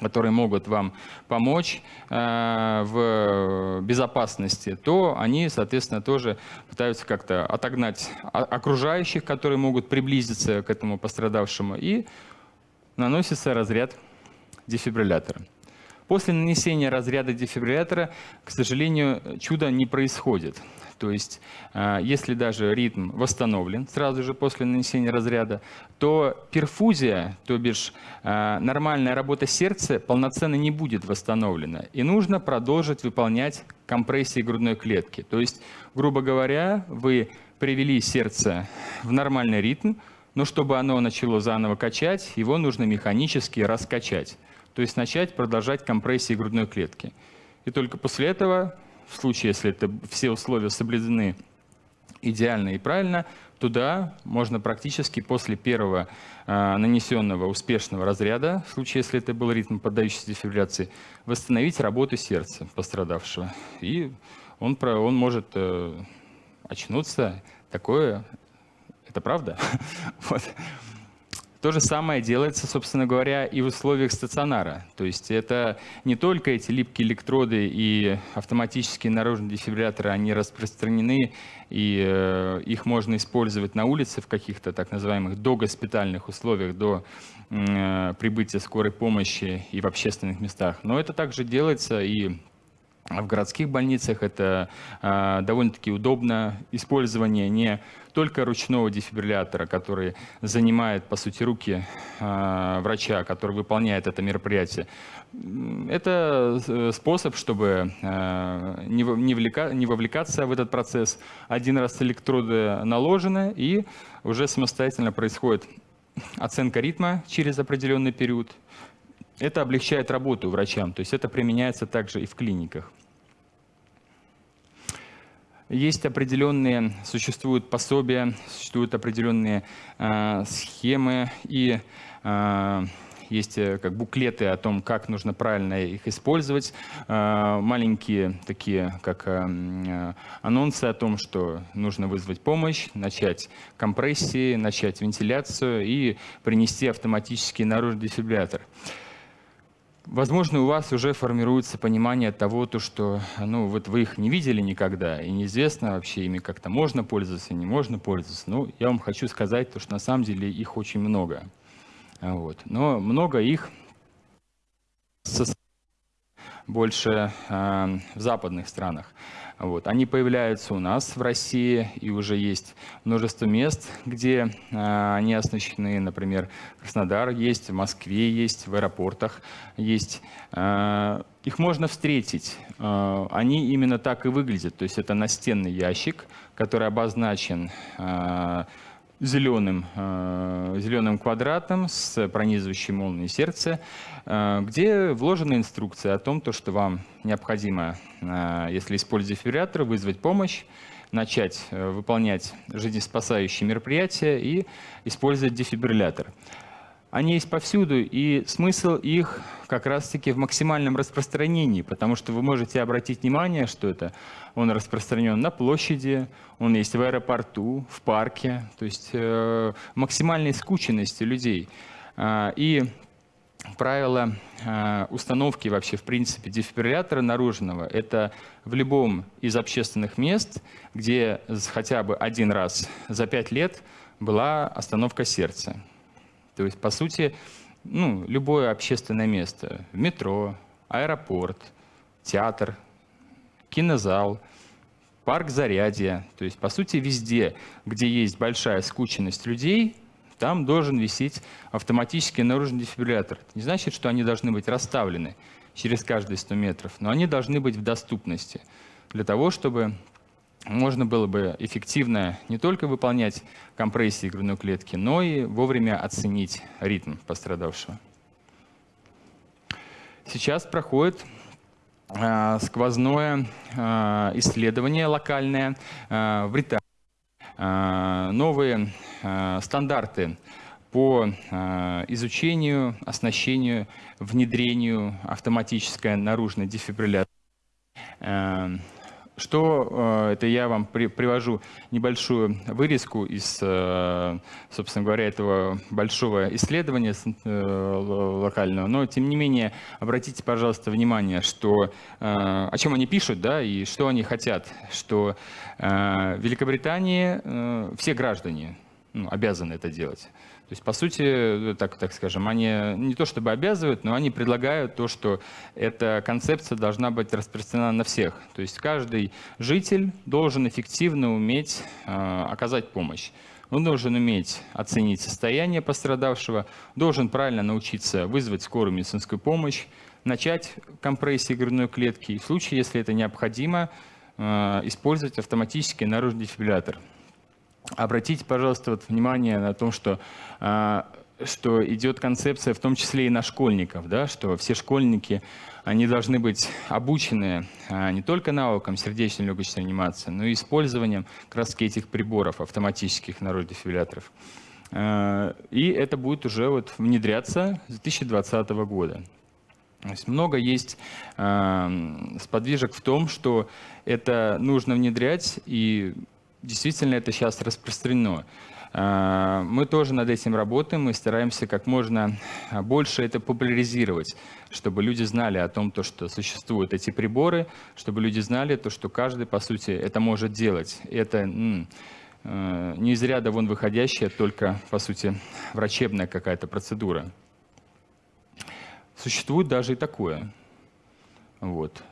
которые могут вам помочь э, в безопасности, то они, соответственно, тоже пытаются как-то отогнать окружающих, которые могут приблизиться к этому пострадавшему, и наносится разряд дефибриллятора. После нанесения разряда дефибриллятора, к сожалению, чудо не происходит. То есть, э, если даже ритм восстановлен сразу же после нанесения разряда, то перфузия, то бишь э, нормальная работа сердца полноценно не будет восстановлена. И нужно продолжить выполнять компрессии грудной клетки. То есть, грубо говоря, вы привели сердце в нормальный ритм, но чтобы оно начало заново качать, его нужно механически раскачать. То есть начать продолжать компрессии грудной клетки. И только после этого, в случае, если это все условия соблюдены идеально и правильно, туда можно практически после первого э, нанесенного успешного разряда, в случае, если это был ритм поддающийся дефибрилляции, восстановить работу сердца пострадавшего. И он, он может э, очнуться. Такое, это правда? вот. То же самое делается, собственно говоря, и в условиях стационара. То есть это не только эти липкие электроды и автоматические наружные дефибрилляторы, они распространены, и э, их можно использовать на улице в каких-то так называемых догоспитальных условиях до э, прибытия скорой помощи и в общественных местах. Но это также делается и в городских больницах это э, довольно-таки удобно. Использование не только ручного дефибриллятора, который занимает, по сути, руки э, врача, который выполняет это мероприятие. Это э, способ, чтобы э, не, не, влека, не вовлекаться в этот процесс. Один раз электроды наложены, и уже самостоятельно происходит оценка ритма через определенный период, это облегчает работу врачам, то есть это применяется также и в клиниках. Есть определенные, существуют пособия, существуют определенные э, схемы и э, есть э, как буклеты о том, как нужно правильно их использовать, э, маленькие такие, как э, анонсы о том, что нужно вызвать помощь, начать компрессии, начать вентиляцию и принести автоматический наружный дефибриллятор. Возможно, у вас уже формируется понимание того, то, что ну, вот вы их не видели никогда, и неизвестно вообще ими как-то можно пользоваться, не можно пользоваться. Ну, я вам хочу сказать, то, что на самом деле их очень много. Вот. Но много их больше э, в западных странах. Вот. Они появляются у нас в России, и уже есть множество мест, где э, они оснащены, например, Краснодар есть, в Москве есть, в аэропортах есть. Э, их можно встретить. Э, они именно так и выглядят. То есть это настенный ящик, который обозначен зеленым, э, зеленым квадратом с пронизывающей молнией сердца, э, где вложена инструкция о том, то, что вам необходимо, э, если используя дефибриллятор, вызвать помощь, начать выполнять жизнеспасающие мероприятия и использовать дефибриллятор. Они есть повсюду, и смысл их как раз-таки в максимальном распространении, потому что вы можете обратить внимание, что это он распространен на площади, он есть в аэропорту, в парке, то есть э, максимальной скученности людей. Э, и правило э, установки вообще, в принципе, дефибриллятора наружного – это в любом из общественных мест, где хотя бы один раз за пять лет была остановка сердца. То есть, по сути, ну, любое общественное место, метро, аэропорт, театр, кинозал, парк зарядья, то есть, по сути, везде, где есть большая скученность людей, там должен висеть автоматический наружный дефибриллятор. Это не значит, что они должны быть расставлены через каждые 100 метров, но они должны быть в доступности для того, чтобы можно было бы эффективно не только выполнять компрессии грудной клетки, но и вовремя оценить ритм пострадавшего. Сейчас проходит э, сквозное э, исследование локальное э, в Британии. Э, новые э, стандарты по изучению, оснащению, внедрению автоматической наружной дефибрилляции что э, это я вам привожу небольшую вырезку из, э, собственно говоря, этого большого исследования э, локального. Но, тем не менее, обратите, пожалуйста, внимание, что, о чем они пишут да, и что они хотят. Что в Великобритании все граждане ну, обязаны это делать. То есть, по сути, так, так скажем, они не то чтобы обязывают, но они предлагают то, что эта концепция должна быть распространена на всех. То есть каждый житель должен эффективно уметь э, оказать помощь. Он должен уметь оценить состояние пострадавшего, должен правильно научиться вызвать скорую медицинскую помощь, начать компрессии грудной клетки и в случае, если это необходимо, использовать автоматический наружный дефибриллятор. Обратите, пожалуйста, вот внимание на том, что что идет концепция в том числе и на школьников, да, что все школьники они должны быть обучены а, не только навыкам сердечно-легочной реанимации, но и использованием раз этих приборов автоматических наруждефибрилляторов. А, и это будет уже вот внедряться с 2020 года. То есть много есть э, сподвижек в том, что это нужно внедрять, и действительно это сейчас распространено. А, мы тоже над этим работаем, мы стараемся как можно больше это популяризировать, чтобы люди знали о том, то, что существуют эти приборы, чтобы люди знали, то, что каждый, по сути, это может делать. Это э, не из ряда вон выходящая, только, по сути, врачебная какая-то процедура. Существует даже и такое. Вот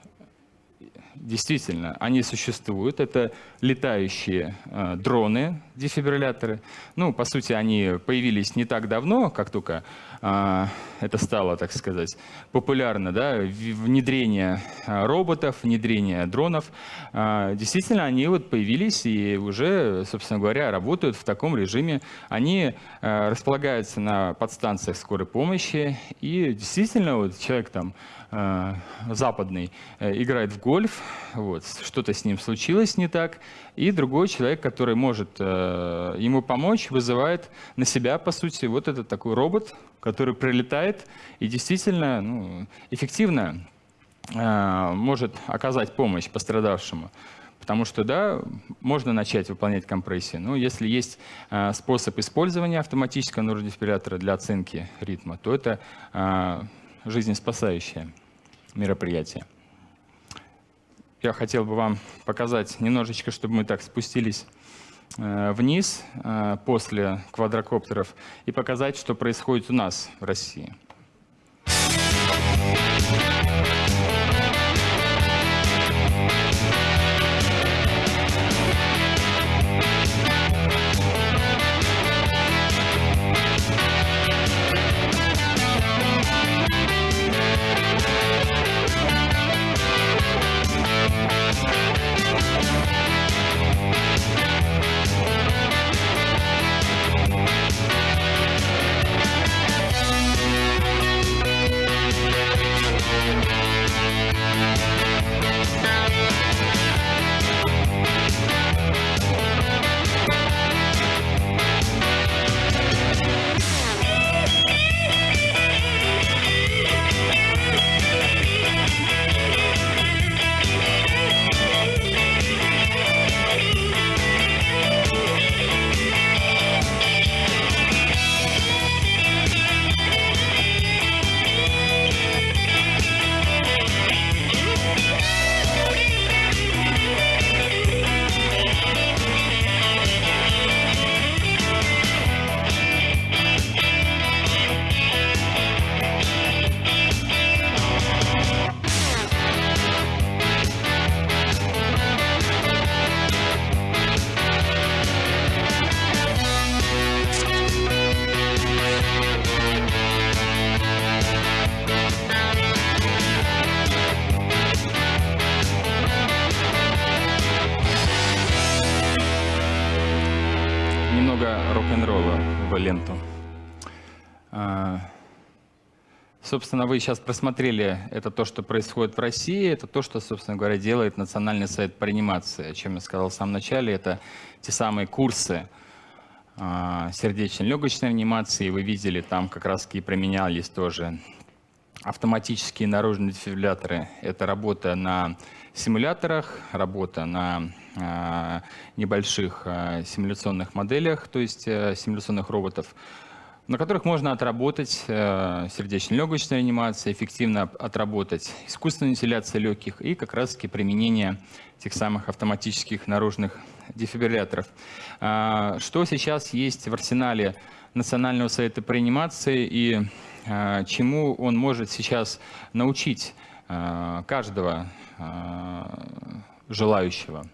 действительно, они существуют. Это летающие э, дроны, дефибрилляторы. Ну, по сути, они появились не так давно, как только э, это стало, так сказать, популярно. Да? Внедрение э, роботов, внедрение дронов. Э, действительно, они вот появились и уже, собственно говоря, работают в таком режиме. Они э, располагаются на подстанциях скорой помощи. И действительно, вот человек там западный э, играет в гольф, вот, что-то с ним случилось не так, и другой человек, который может э, ему помочь, вызывает на себя, по сути, вот этот такой робот, который прилетает и действительно ну, эффективно может оказать помощь пострадавшему. Потому что, да, можно начать выполнять компрессии, но если есть э, способ использования автоматического нейродефибриллятора для оценки ритма, то это э, жизнеспасающее мероприятие. Я хотел бы вам показать немножечко, чтобы мы так спустились э, вниз э, после квадрокоптеров и показать, что происходит у нас в России. Собственно, вы сейчас просмотрели это то, что происходит в России, это то, что, собственно говоря, делает Национальный совет по реанимации. О чем я сказал в самом начале, это те самые курсы а, сердечно-легочной реанимации. Вы видели, там как раз и применялись тоже автоматические наружные дефибрилляторы. Это работа на симуляторах, работа на э, небольших э, симуляционных моделях, то есть э, симуляционных роботов, на которых можно отработать э, сердечно-легочную реанимацию, эффективно отработать искусственную вентиляцию легких и как раз-таки применение тех самых автоматических наружных дефибрилляторов. Э, что сейчас есть в арсенале Национального совета по реанимации и э, чему он может сейчас научить э, каждого желающего.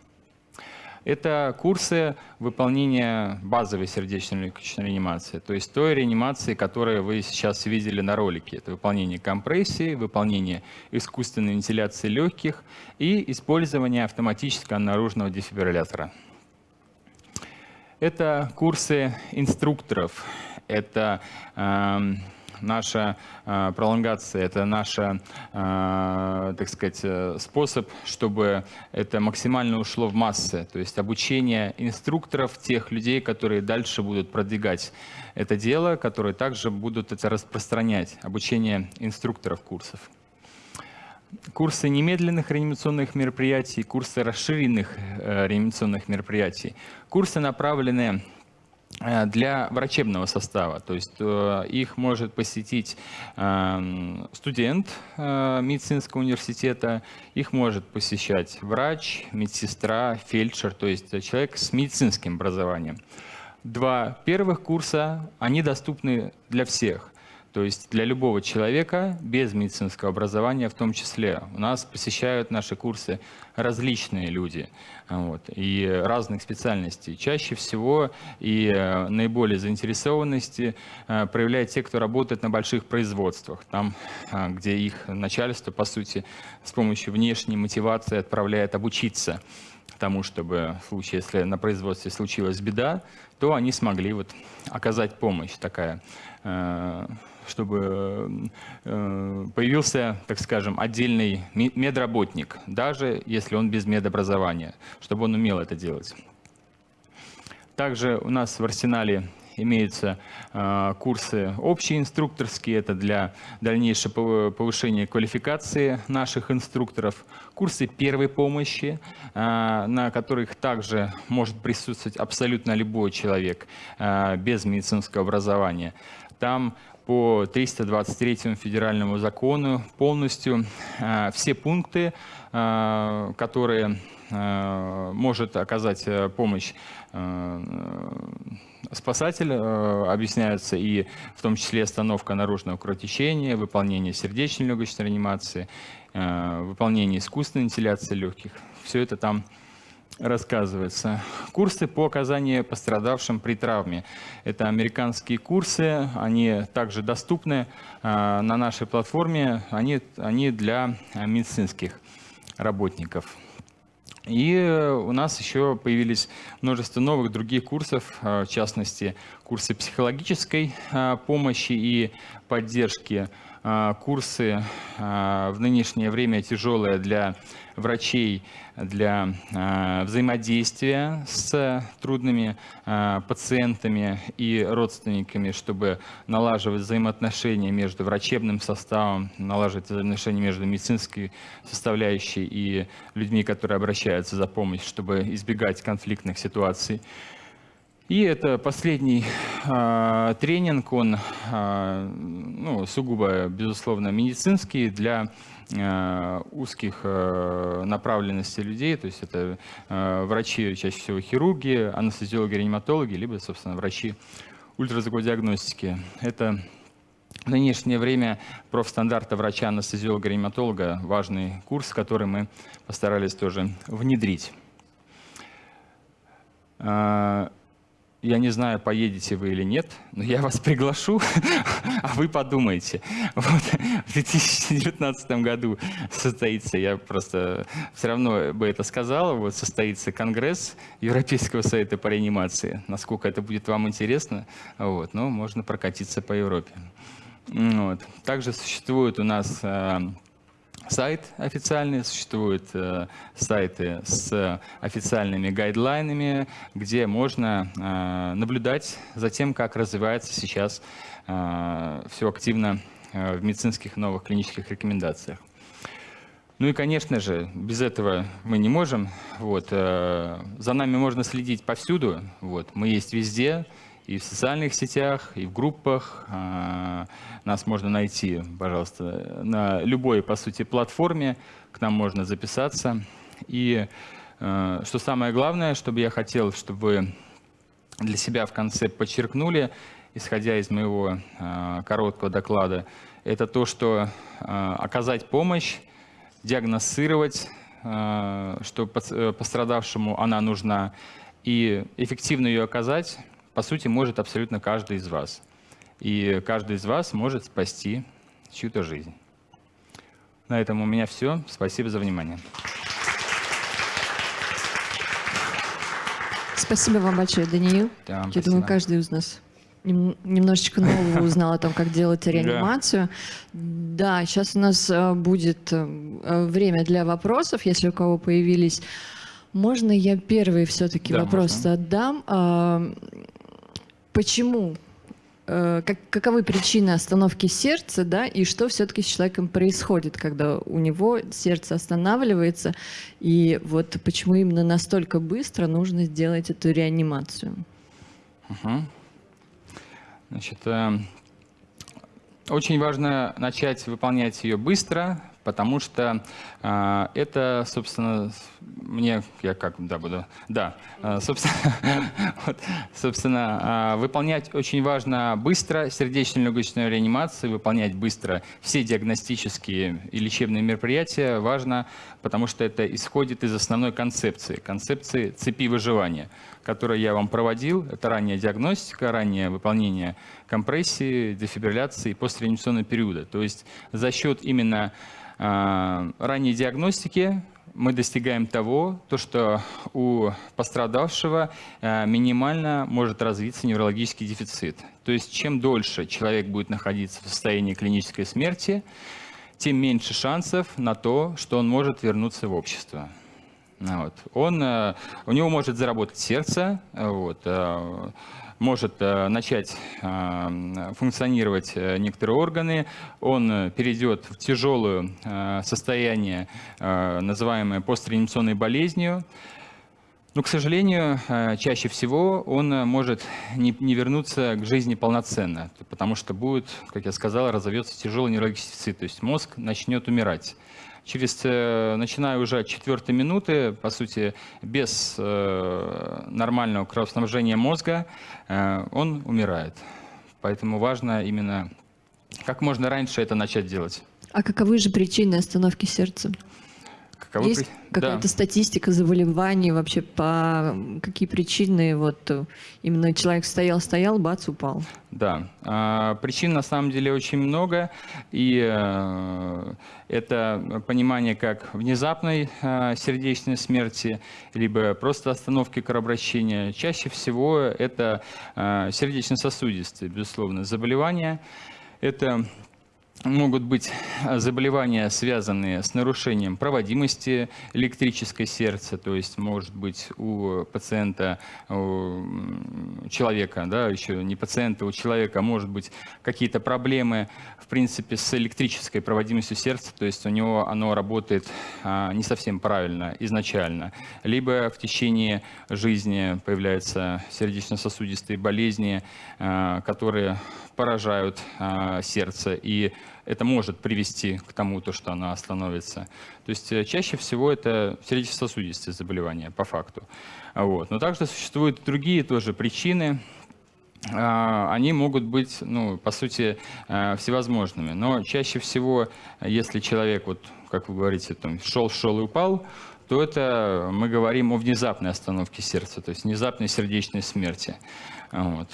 Это курсы выполнения базовой сердечно-легочной реанимации, то есть той реанимации, которую вы сейчас видели на ролике. Это выполнение компрессии, выполнение искусственной вентиляции легких и использование автоматического наружного дефибриллятора. Это курсы инструкторов, это э, наша э, пролонгация, это наш, э, так сказать, э, способ, чтобы это максимально ушло в массы, то есть обучение инструкторов, тех людей, которые дальше будут продвигать это дело, которые также будут это распространять, обучение инструкторов курсов. Курсы немедленных реанимационных мероприятий, курсы расширенных реанимационных мероприятий. Курсы направлены Э, для врачебного состава. То есть э, их может посетить эм, студент э, медицинского университета, их может посещать врач, медсестра, фельдшер, то есть человек с медицинским образованием. Два первых курса, они доступны для всех. То есть для любого человека без медицинского образования в том числе. У нас посещают наши курсы различные люди вот, и разных специальностей. Чаще всего и э, наиболее заинтересованности э, проявляют те, кто работает на больших производствах, там, э, где их начальство, по сути, с помощью внешней мотивации отправляет обучиться тому, чтобы в случае, если на производстве случилась беда, то они смогли вот оказать помощь такая чтобы э, появился, так скажем, отдельный медработник, даже если он без медобразования, чтобы он умел это делать. Также у нас в арсенале имеются э, курсы общие инструкторские, это для дальнейшего повышения квалификации наших инструкторов, курсы первой помощи, э, на которых также может присутствовать абсолютно любой человек без медицинского образования. Там по 323 федеральному закону полностью э, все пункты, э, которые э, может оказать помощь спасатель, объясняются и в том числе остановка наружного кровотечения, выполнение сердечной легочной реанимации, выполнение искусственной вентиляции легких. Все это там рассказывается. Курсы по оказанию пострадавшим при травме. Это американские курсы, они также доступны а, на нашей платформе, они, они для медицинских работников. И у нас еще появились множество новых других курсов, а, в частности, курсы психологической а, помощи и поддержки, курсы в нынешнее время тяжелые для врачей для э, взаимодействия с трудными э, пациентами и родственниками, чтобы налаживать взаимоотношения между врачебным составом, налаживать взаимоотношения между медицинской составляющей и людьми, которые обращаются за помощью, чтобы избегать конфликтных ситуаций. И это последний э, тренинг, он э, ну, сугубо, безусловно, медицинский для узких э, направленностей людей, то есть это э, врачи, чаще всего хирурги, анестезиологи, реаниматологи, либо, собственно, врачи ультразвукодиагностики. Это в нынешнее время профстандарта врача-анестезиолога-реаниматолога важный курс, который мы постарались тоже внедрить. Я не знаю, поедете вы или нет, но я вас приглашу, а вы подумайте. Вот, в 2019 году состоится, я просто все равно бы это сказал, вот состоится конгресс Европейского совета по реанимации. Насколько это будет вам интересно, вот, но можно прокатиться по Европе. Вот. Также существует у нас э, сайт официальный, существуют э, сайты с официальными гайдлайнами, где можно э, наблюдать за тем, как развивается сейчас э, все активно э, в медицинских новых клинических рекомендациях. Ну и, конечно же, без этого мы не можем. Вот, э, за нами можно следить повсюду. Вот, мы есть везде и в социальных сетях, и в группах. А, нас можно найти, пожалуйста, на любой, по сути, платформе. К нам можно записаться. И а, что самое главное, чтобы я хотел, чтобы вы для себя в конце подчеркнули, исходя из моего а, короткого доклада, это то, что оказать помощь, диагностировать что пострадавшему она нужна, и эффективно ее оказать, по сути, может абсолютно каждый из вас. И каждый из вас может спасти чью-то жизнь. На этом у меня все. Спасибо за внимание. Спасибо вам большое, Даниил. Да, Я спасибо. думаю, каждый из нас немножечко нового узнал о том, как делать реанимацию. Да, сейчас у нас э, будет э, время для вопросов, если у кого появились. Можно я первый все-таки да, вопрос можно. отдам? Почему Э, как, каковы причины остановки сердца, да, и что все-таки с человеком происходит, когда у него сердце останавливается, и вот почему именно настолько быстро нужно сделать эту реанимацию? Угу. Значит, э, очень важно начать выполнять ее быстро, потому что э, это, собственно, мне, я как, да, буду, да, э, собственно, вот, собственно э, выполнять очень важно быстро сердечно-легочную реанимацию, выполнять быстро все диагностические и лечебные мероприятия важно, потому что это исходит из основной концепции, концепции цепи выживания, которую я вам проводил. Это ранняя диагностика, раннее выполнение компрессии, дефибрилляции и постреанимационного периода. То есть за счет именно а, ранней диагностики мы достигаем того, то, что у пострадавшего а, минимально может развиться неврологический дефицит. То есть чем дольше человек будет находиться в состоянии клинической смерти, тем меньше шансов на то, что он может вернуться в общество. Вот. Он, а, у него может заработать сердце, вот, может э, начать э, функционировать э, некоторые органы, он перейдет в тяжелое состояние, называемое постреанимационной болезнью, но, к сожалению, чаще всего он может не, вернуться к жизни полноценно, потому что будет, как я сказал, разовьется тяжелый неврологический дефицит, то есть мозг начнет умирать через, э, начиная уже от четвертой минуты, по сути, без э, нормального кровоснабжения мозга, э, он умирает. Поэтому важно именно как можно раньше это начать делать. А каковы же причины остановки сердца? Каковы Есть при... какая-то да. статистика заболеваний вообще по какие причины вот э, именно человек стоял стоял бац упал? Да. А, причин на самом деле очень много и а, это понимание как внезапной а, сердечной смерти либо просто остановки кровообращения. Чаще всего это а, сердечно-сосудистые безусловно заболевания. Это могут быть заболевания, связанные с нарушением проводимости электрической сердца, то есть может быть у пациента, у человека, да, еще не пациента, у человека может быть какие-то проблемы, в принципе, с электрической проводимостью сердца, то есть у него оно работает а, не совсем правильно изначально, либо в течение жизни появляются сердечно-сосудистые болезни, а, которые поражают а, сердце, и это может привести к тому, то, что оно остановится. То есть э, чаще всего это сердечно-сосудистые заболевания, по факту. Вот. Но также существуют другие тоже причины, а, они могут быть, ну, по сути, э, всевозможными. Но чаще всего, если человек, вот, как вы говорите, там, шел, шел и упал, то это мы говорим о внезапной остановке сердца, то есть внезапной сердечной смерти. Вот.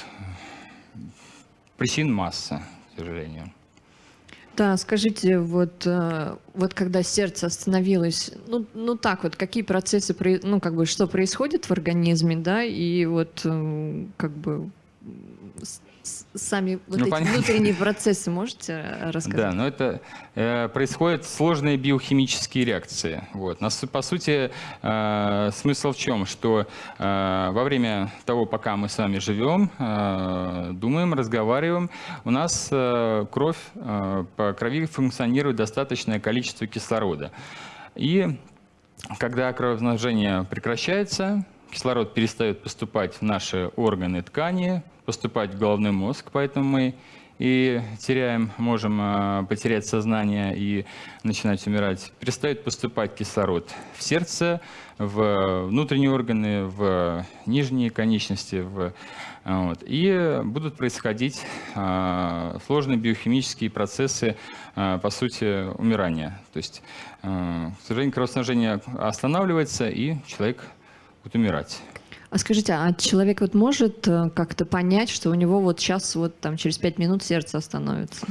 Причин масса, к сожалению. Да, скажите, вот, э, вот когда сердце остановилось, ну, ну так вот, какие процессы, ну как бы, что происходит в организме, да, и вот э, как бы сами вот ну, эти понятно. внутренние процессы можете э, рассказать? Да, но это э, происходят сложные биохимические реакции. Вот. Нас, по сути, э, смысл в чем? Что э, во время того, пока мы с вами живем, э, думаем, разговариваем, у нас э, кровь, э, по крови функционирует достаточное количество кислорода. И когда кровоснабжение прекращается, кислород перестает поступать в наши органы, ткани, поступать в головной мозг, поэтому мы и теряем, можем э, потерять сознание и начинать умирать, перестает поступать кислород в сердце, в внутренние органы, в нижние конечности, в, вот, и будут происходить э, сложные биохимические процессы, э, по сути, умирания. То есть, к сожалению, кровоснабжение останавливается, и человек будет умирать. А скажите, а человек вот может э, как-то понять, что у него вот сейчас вот там через пять минут сердце остановится?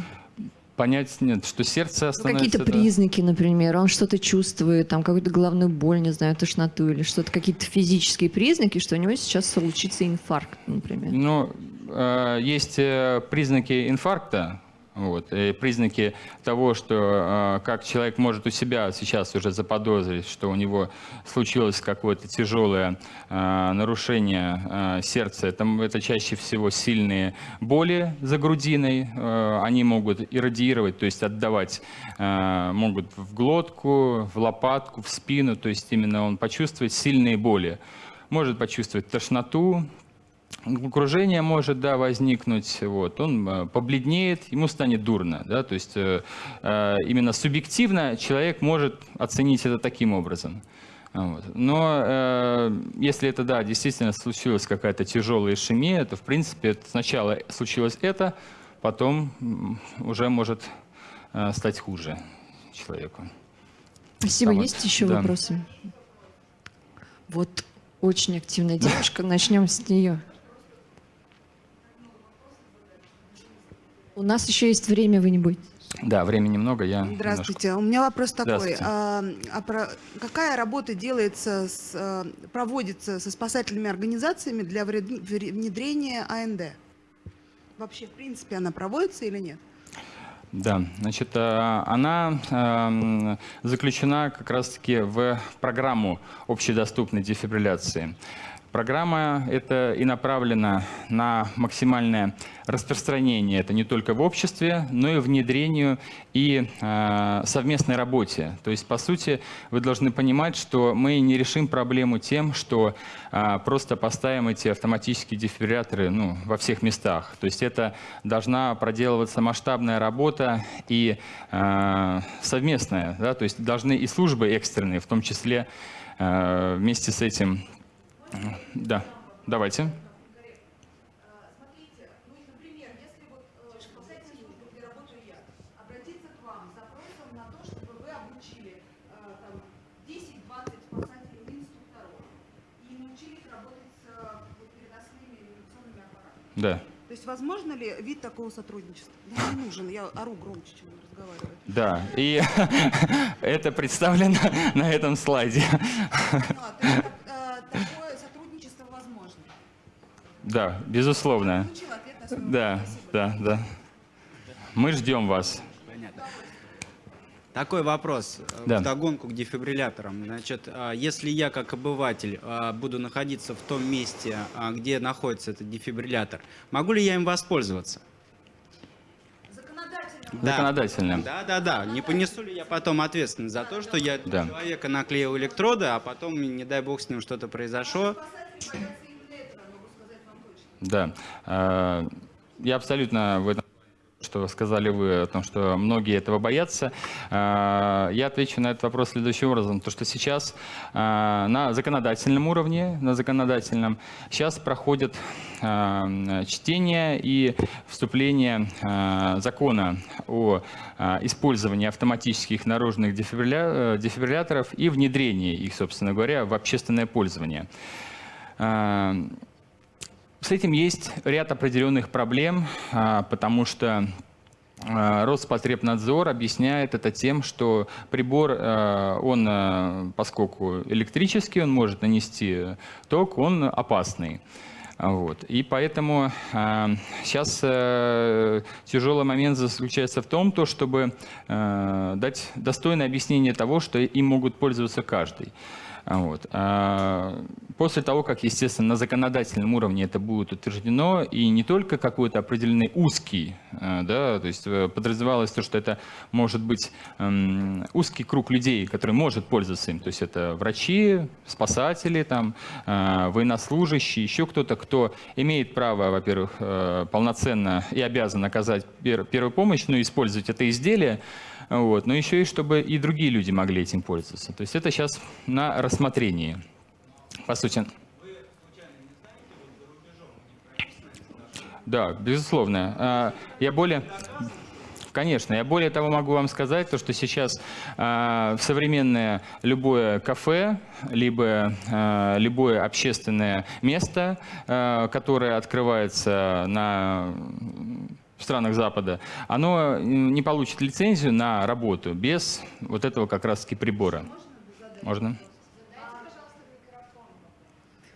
Понять нет, что сердце остановится. Какие-то признаки, например, он что-то чувствует, там какую-то головную боль, не знаю, тошноту или что-то, какие-то физические признаки, что у него сейчас случится инфаркт, например. Ну, э, есть э, признаки инфаркта, вот. И признаки того, что э, как человек может у себя сейчас уже заподозрить, что у него случилось какое-то тяжелое э, нарушение э, сердца, это, это чаще всего сильные боли за грудиной, э, они могут иррадиировать, то есть отдавать, э, могут в глотку, в лопатку, в спину, то есть именно он почувствует сильные боли. Может почувствовать тошноту, окружение может да, возникнуть, вот, он э, побледнеет, ему станет дурно. Да, то есть э, э, именно субъективно человек может оценить это таким образом. Вот. Но э, если это, да, действительно случилась какая-то тяжелая ишемия, то, в принципе, сначала случилось это, потом уже может э, стать хуже человеку. Спасибо. Там Есть вот, еще да. вопросы? Вот очень активная девушка, начнем с нее. У нас еще есть время, вы не будете. Да, времени много. Я Здравствуйте. Немножко... У меня вопрос такой. А, а про, какая работа делается, с, а, проводится со спасательными организациями для внедрения АНД? Вообще, в принципе, она проводится или нет? Да, значит, а, она а, заключена как раз-таки в программу общедоступной дефибрилляции. Программа это и направлена на максимальное распространение, это не только в обществе, но и внедрению и э, совместной работе. То есть, по сути, вы должны понимать, что мы не решим проблему тем, что э, просто поставим эти автоматические дефибрилляторы ну, во всех местах. То есть это должна проделываться масштабная работа и э, совместная. Да? То есть должны и службы экстренные, в том числе э, вместе с этим да, давайте. Да. То есть возможно ли вид такого сотрудничества? Да не нужен, я ору громче, чем разговариваю. Да, и это представлено на этом слайде. Да, безусловно. Да, да, да. Мы ждем вас. Такой вопрос э, да. в догонку к дефибрилляторам. Значит, а, если я как обыватель а, буду находиться в том месте, а, где находится этот дефибриллятор, могу ли я им воспользоваться? Законодательно. Да. Законодательно. Да, да, да. Не понесу ли я потом ответственность за то, что я да. человека наклеил электроды, а потом, не дай бог, с ним что-то произошло? Да, э, я абсолютно в этом что сказали вы о том, что многие этого боятся. Э, я отвечу на этот вопрос следующим образом. То, что сейчас э, на законодательном уровне, на законодательном, сейчас проходит чтение и вступление закона о использовании автоматических наружных дефибрилляторов и внедрении их, собственно говоря, в общественное пользование. С этим есть ряд определенных проблем, а, потому что а, Роспотребнадзор объясняет это тем, что прибор, а, он, поскольку электрический, он может нанести ток, он опасный. Вот. И поэтому сейчас э, тяжелый момент заключается в том, то, чтобы э, дать достойное объяснение того, что им могут пользоваться каждый. Вот. после того, как, естественно, на законодательном уровне это будет утверждено, и не только какой-то определенный узкий, э, да, то есть э, подразумевалось то, что это может быть эм, узкий круг людей, который может пользоваться им, то есть это врачи, спасатели, там, военнослужащие, еще кто-то, кто имеет право, во-первых, э, полноценно и обязан оказать пер первую помощь, но использовать это изделие, вот, но еще и чтобы и другие люди могли этим пользоваться. То есть это сейчас на рассмотрении. По сути. Да, безусловно. А, я более... Конечно, я более того могу вам сказать, то, что сейчас э, современное любое кафе, либо э, любое общественное место, э, которое открывается на в странах Запада, оно не получит лицензию на работу без вот этого как раз-таки прибора. Можно?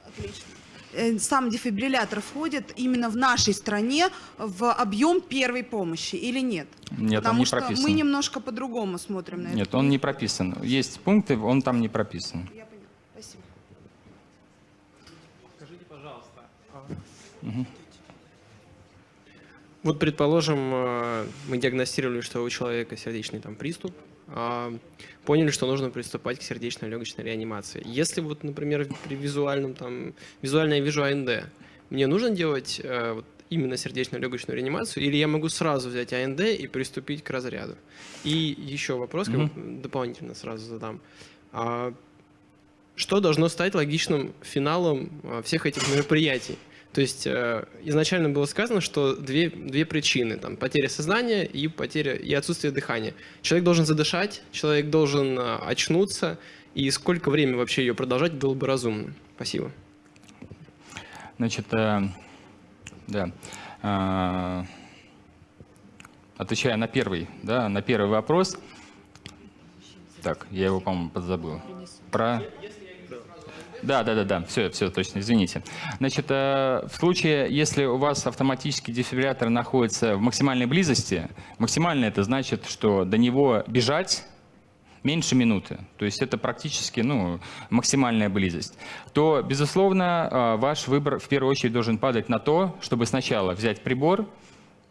Отлично. Э, сам дефибриллятор входит именно в нашей стране в объем первой помощи или нет? Нет, Потому он не что прописан. мы немножко по-другому смотрим на это. Нет, он не прописан. Есть пункты, он там не прописан. Я поняла. Спасибо. Скажите, пожалуйста. Угу. Вот, предположим, э, мы диагностировали, что у человека сердечный там приступ, а, поняли, что нужно приступать к сердечно-легочной реанимации. Если вот, например, при визуальном там, визуально я вижу АНД, мне нужно делать э, вот, именно сердечно-легочную реанимацию, или я могу сразу взять АНД и приступить к разряду? И еще вопрос, mm -hmm. дополнительно сразу задам. А, что должно стать логичным финалом э, всех этих мероприятий? То есть э, изначально было сказано, что две, две причины, там, потеря сознания и, потеря, и отсутствие дыхания. Человек должен задышать, человек должен э, очнуться, и сколько времени вообще ее продолжать было бы разумно? Спасибо. Значит, э, да. Э, отвечая на первый, да, на первый вопрос. Так, я его, по-моему, подзабыл. Про... Да, да, да, да, все, все, точно, извините. Значит, э, в случае, если у вас автоматический дефибриллятор находится в максимальной близости, максимально это значит, что до него бежать меньше минуты, то есть это практически ну, максимальная близость, то, безусловно, э, ваш выбор в первую очередь должен падать на то, чтобы сначала взять прибор,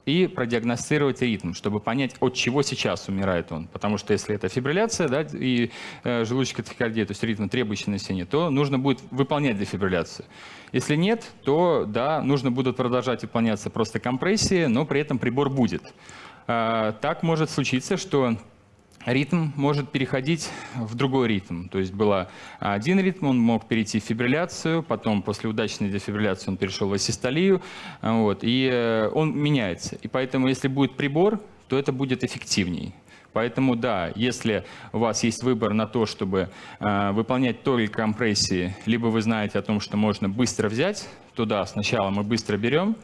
и продиагностировать ритм, чтобы понять, от чего сейчас умирает он. Потому что если это фибрилляция да, и э, желудочная тахикардия, то есть ритм, требующий населения, то нужно будет выполнять дефибрилляцию. Если нет, то да, нужно будут продолжать выполняться просто компрессии, но при этом прибор будет. Э, так может случиться, что ритм может переходить в другой ритм. То есть был один ритм, он мог перейти в фибрилляцию, потом после удачной дефибрилляции он перешел в асистолию, вот, и э, он меняется. И поэтому, если будет прибор, то это будет эффективней. Поэтому да, если у вас есть выбор на то, чтобы э, выполнять только компрессии, либо вы знаете о том, что можно быстро взять, то да, сначала мы быстро берем,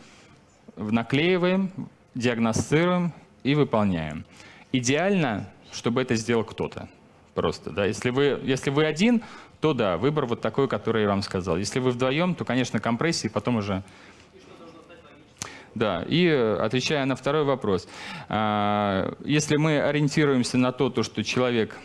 наклеиваем, диагностируем и выполняем. Идеально чтобы это сделал кто-то. Просто, да. Если вы, если вы один, то да, выбор вот такой, который я вам сказал. Если вы вдвоем, то, конечно, компрессии, потом уже... Да, и э, отвечая на второй вопрос. А, если мы ориентируемся на то, то что человек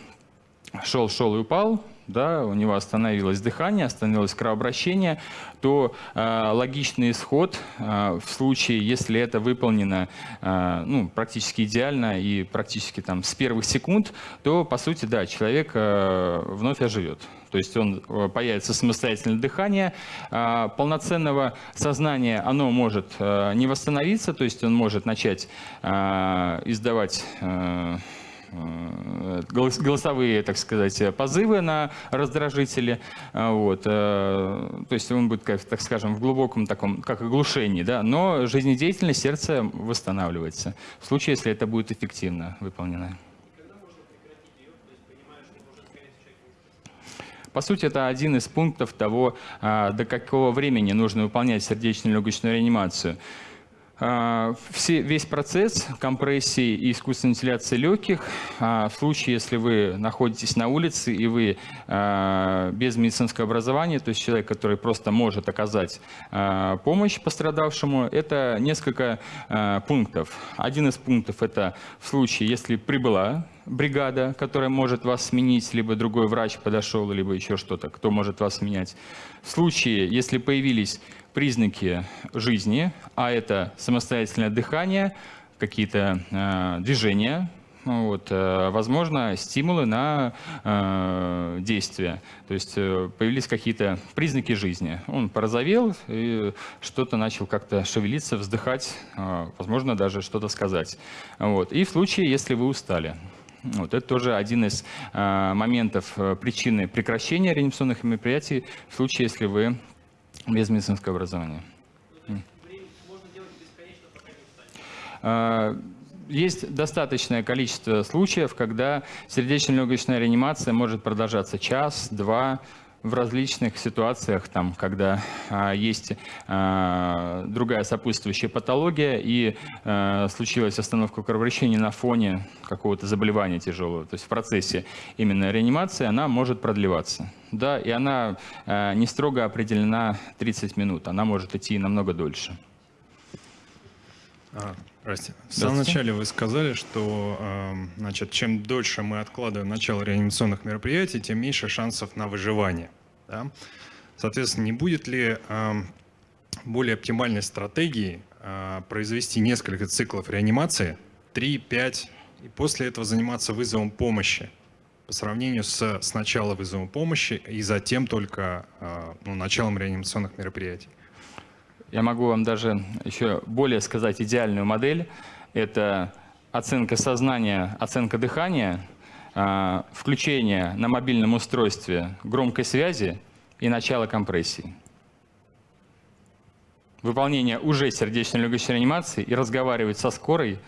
шел, шел и упал, да, у него остановилось дыхание, остановилось кровообращение, то э, логичный исход э, в случае, если это выполнено э, ну, практически идеально и практически там, с первых секунд, то, по сути, да, человек э, вновь оживет. То есть он появится самостоятельное дыхание, полноценного сознания оно может не восстановиться, то есть он может начать издавать голосовые, так сказать, позывы на раздражители. Э, вот. Э, то есть он будет, так скажем, в глубоком таком, как оглушении, да, но жизнедеятельность сердца восстанавливается в случае, если это будет эффективно выполнено. По сути, это один из пунктов того, до какого времени нужно выполнять сердечно-легочную реанимацию. А, все, весь процесс компрессии и искусственной вентиляции легких, а, в случае, если вы находитесь на улице и вы а, без медицинского образования, то есть человек, который просто может оказать помощь пострадавшему, это несколько пунктов. Один из пунктов – это в случае, если прибыла бригада, которая может вас сменить, либо другой врач подошел, либо еще что-то, кто может вас менять. В случае, если появились признаки жизни, а это самостоятельное дыхание, какие-то э, движения, вот, э, возможно, стимулы на э, действие. То есть э, появились какие-то признаки жизни. Он порозовел и что-то начал как-то шевелиться, вздыхать, э, возможно, даже что-то сказать. Вот. И в случае, если вы устали. Вот, это тоже один из э, моментов э, причины прекращения реанимационных мероприятий в случае, если вы без медицинского образования. А, есть достаточное количество случаев, когда сердечно-легочная реанимация может продолжаться час, два, в различных ситуациях, там, когда а, есть а, другая сопутствующая патология и а, случилась остановка кровообращения на фоне какого-то заболевания тяжелого, то есть в процессе именно реанимации она может продлеваться. Да, и она а, не строго определена 30 минут, она может идти намного дольше. А, здрасте. В самом начале вы сказали, что э, значит, чем дольше мы откладываем начало реанимационных мероприятий, тем меньше шансов на выживание. Да? Соответственно, не будет ли э, более оптимальной стратегией э, произвести несколько циклов реанимации, 3-5, и после этого заниматься вызовом помощи, по сравнению с сначала вызовом помощи и затем только э, ну, началом реанимационных мероприятий? Я могу вам даже еще более сказать идеальную модель. Это оценка сознания, оценка дыхания, а, включение на мобильном устройстве громкой связи и начало компрессии. Выполнение уже сердечно-легочной реанимации и разговаривать со скорой,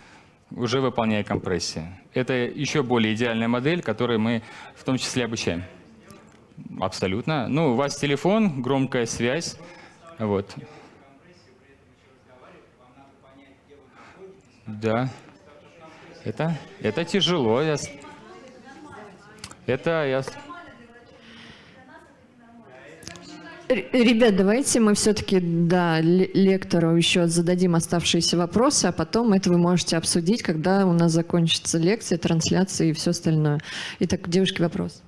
уже выполняя компрессии. Это еще более идеальная модель, которую мы в том числе обучаем. Абсолютно. Ну, у вас телефон, громкая связь. Вот. Да. Это, это тяжело. Я... Это я... Ребят, давайте мы все-таки да, лектору еще зададим оставшиеся вопросы, а потом это вы можете обсудить, когда у нас закончится лекция, трансляция и все остальное. Итак, девушки, вопрос.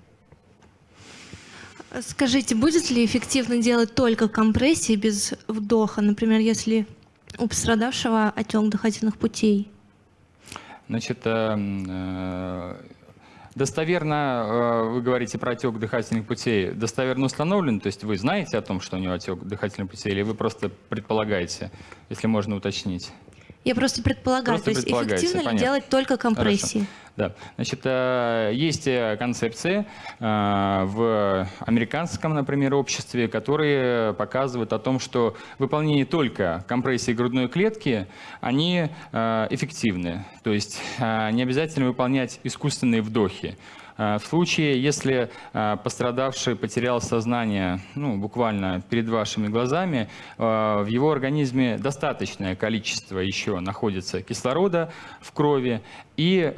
Скажите, будет ли эффективно делать только компрессии без вдоха? Например, если у пострадавшего отек дыхательных путей? Значит, э, э, достоверно, э, вы говорите про отек дыхательных путей, достоверно установлен, то есть вы знаете о том, что у него отек дыхательных путей, или вы просто предполагаете, если можно уточнить? Я просто предполагаю, просто то есть эффективно ли понятно. делать только компрессии? Хорошо. Да. Значит, э, есть э, концепции э, в американском, например, обществе, которые показывают о том, что выполнение только компрессии грудной клетки, они эффективны. То есть не обязательно выполнять искусственные вдохи. В случае, если пострадавший потерял сознание ну, буквально перед вашими глазами, в его организме достаточное количество еще находится кислорода в крови, и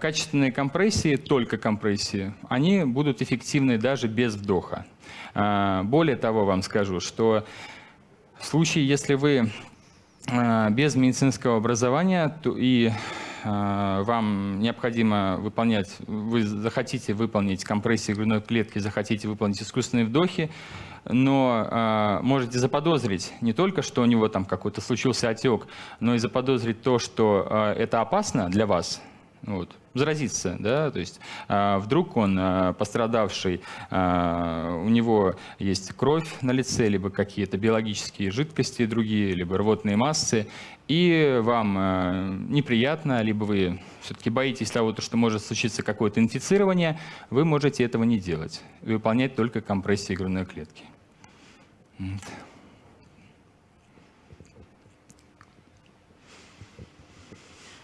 качественные компрессии, только компрессии, они будут эффективны даже без вдоха. Более того, вам скажу, что в случае, если вы без медицинского образования то и вам необходимо выполнять, вы захотите выполнить компрессии грудной клетки, захотите выполнить искусственные вдохи, но э, можете заподозрить не только, что у него там какой-то случился отек, но и заподозрить то, что э, это опасно для вас, вот, заразиться, да, то есть э, вдруг он э, пострадавший, э, у него есть кровь на лице, либо какие-то биологические жидкости другие, либо рвотные массы, и вам э, неприятно, либо вы все-таки боитесь того, что может случиться какое-то инфицирование, вы можете этого не делать, выполнять только компрессии грудной клетки. Вот.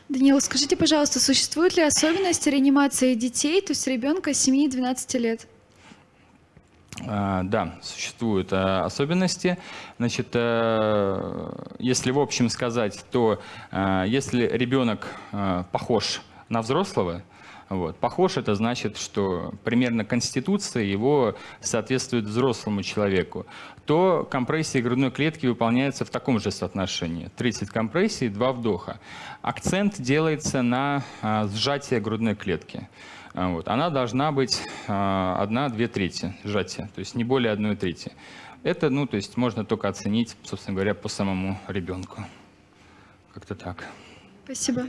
Даниил, скажите, пожалуйста, существуют ли особенности реанимации детей, то есть ребенка 7-12 лет? А, да, существуют а, особенности. Значит, а, если в общем сказать, то а, если ребенок а, похож на взрослого, Вот. Похож это значит, что примерно конституция его соответствует взрослому человеку. То компрессии грудной клетки выполняются в таком же соотношении. 30 компрессий, 2 вдоха. Акцент делается на а, сжатие грудной клетки. А, вот. Она должна быть а, 1-2 трети сжатия, то есть не более 1 трети. Это, ну, то есть можно только оценить, собственно говоря, по самому ребенку. Как-то так. Спасибо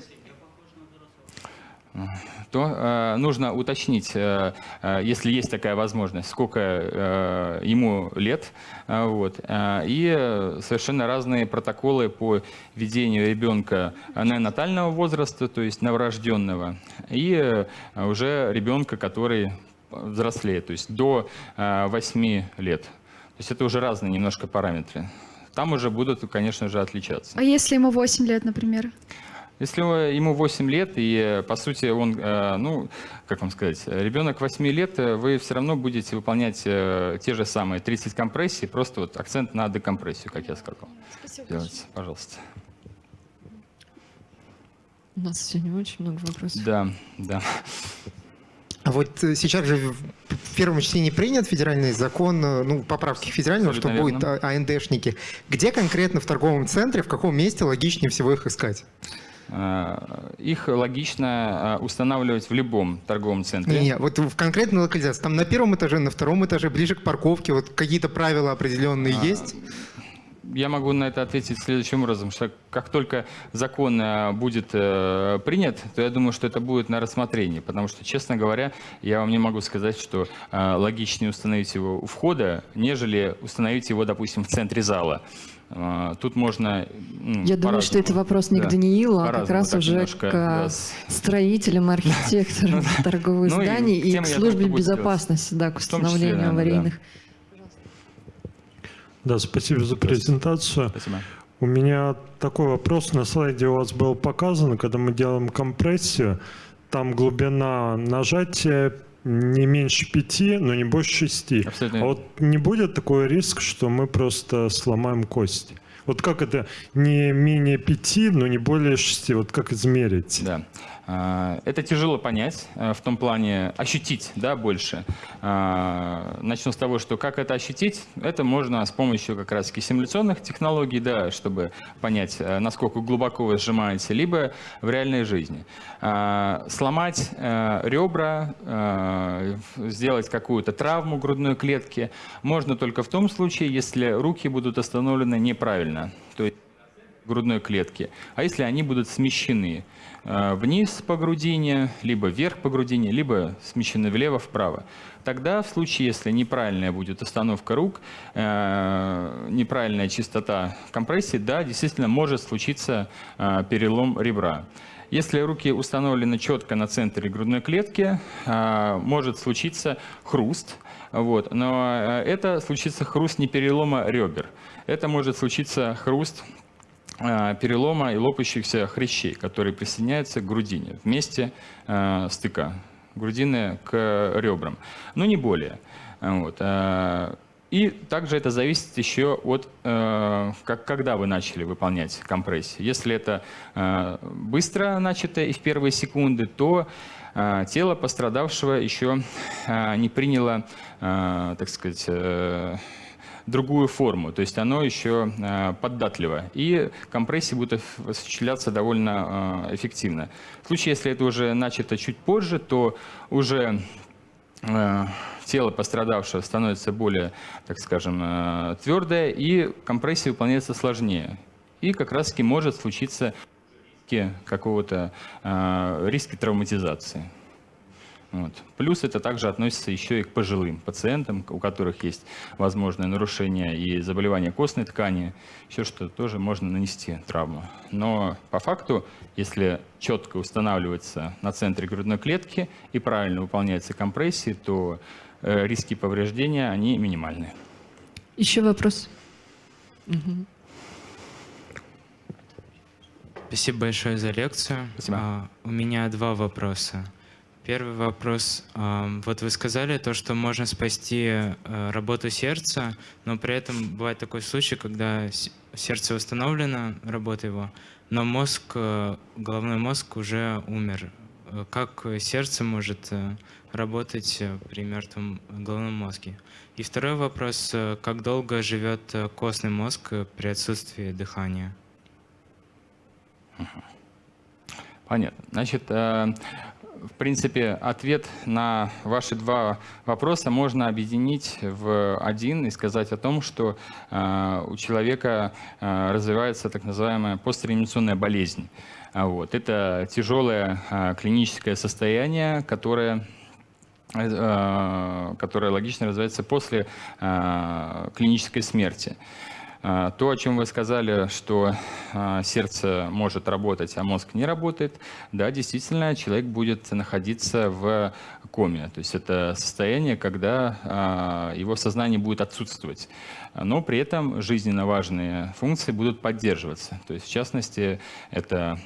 то э, нужно уточнить, э, э, если есть такая возможность, сколько э, ему лет. Э, вот, э, и совершенно разные протоколы по ведению ребенка неонатального возраста, то есть новорожденного, и э, уже ребенка, который взрослеет, то есть до э, 8 лет. То есть это уже разные немножко параметры. Там уже будут, конечно же, отличаться. А если ему 8 лет, например? Если ему 8 лет, и, по сути, он, э, ну, как вам сказать, ребенок 8 лет, э, вы все равно будете выполнять э, те же самые 30 компрессий, просто вот акцент на декомпрессию, как я сказал. Спасибо. Делайте, пожалуйста. У нас сегодня очень много вопросов. Да, да. А вот сейчас же в первом чтении принят федеральный закон, ну, поправки федерального, Абсолютно что верно. будет АНДшники. Где конкретно в торговом центре, в каком месте логичнее всего их искать? Э, их логично э, устанавливать в любом торговом центре. Не, не, вот в конкретной локализации, там на первом этаже, на втором этаже, ближе к парковке, вот какие-то правила определенные а, есть? Я могу на это ответить следующим образом, что как только закон э, будет принят, то я думаю, что это будет на рассмотрении, потому что, честно говоря, я вам не могу сказать, что логичнее установить его у входа, нежели установить его, допустим, в центре зала. А, тут можно... Ну, Я думаю, что это вопрос не да, к Даниилу, а как раз уже немножко, к да. строителям, архитекторам торговых ну зданий и, к службе безопасности, да, к установлению аварийных. Да, спасибо за презентацию. Спасибо. У меня такой вопрос. На слайде у вас было показано, когда мы делаем компрессию, там глубина нажатия не меньше пяти, но не больше шести. Абсолютно. А вот не будет такой риск, что мы просто сломаем кости? Вот как это не менее пяти, но не более шести? Вот как измерить? Да. А, это тяжело понять, э, в том плане ощутить да, больше. А, начну с того, что как это ощутить, это можно с помощью как раз симуляционных технологий, да, чтобы понять, э, насколько глубоко вы сжимаете, либо в реальной жизни. А, сломать э, ребра, сделать какую-то травму грудной клетки можно только в том случае, если руки будут остановлены неправильно, то есть грудной клетки, а если они будут смещены. Э, вниз по грудине, либо вверх по грудине, либо смещены влево-вправо. Тогда в случае, если неправильная будет установка рук, э, неправильная частота компрессии, да, действительно может случиться э, перелом ребра. Если руки установлены четко на центре грудной клетки, может случиться хруст, вот, но это случится хруст не перелома ребер, это может случиться хруст перелома и лопающихся хрящей, которые присоединяются к грудине вместе э, стыка грудины к ребрам, но не более. Вот. Э, и также это зависит еще от, э, как, когда вы начали выполнять компрессию. Если это э, быстро начато и в первые секунды, то э, тело пострадавшего еще э, не приняло, э, так сказать, э, другую форму, то есть оно еще э, податливо, и компрессии будут осуществляться довольно э, эффективно. В случае, если это уже начато чуть позже, то уже э, тело пострадавшего становится более, так скажем, твердое, и компрессия выполняется сложнее. И как раз-таки может случиться какого-то риска травматизации. Вот. Плюс это также относится еще и к пожилым пациентам, у которых есть возможное нарушение и заболевание костной ткани, еще что тоже можно нанести травму. Но по факту, если четко устанавливается на центре грудной клетки и правильно выполняется компрессии, то э, риски повреждения, они минимальны. Еще вопрос? Угу. Спасибо большое за лекцию. Спасибо. А, у меня два вопроса. Первый вопрос. Вот вы сказали то, что можно спасти э, работу сердца, но при этом бывает такой случай, когда сердце восстановлено, работа его, но мозг, э, головной мозг уже умер. как сердце может работать при мертвом головном мозге. И второй вопрос, как долго живет костный мозг при отсутствии дыхания? Понятно. Значит, в принципе, ответ на ваши два вопроса можно объединить в один и сказать о том, что э, у человека э, развивается так называемая постреанимационная болезнь. А вот. Это тяжелое э, клиническое состояние, которое которое логично развивается после клинической смерти. А, то, о чем вы сказали, что а, сердце может работать, а мозг не работает, да, действительно, человек будет находиться в коме. То есть это состояние, когда а, его сознание будет отсутствовать. Но при этом жизненно важные функции будут поддерживаться. То есть, в частности, это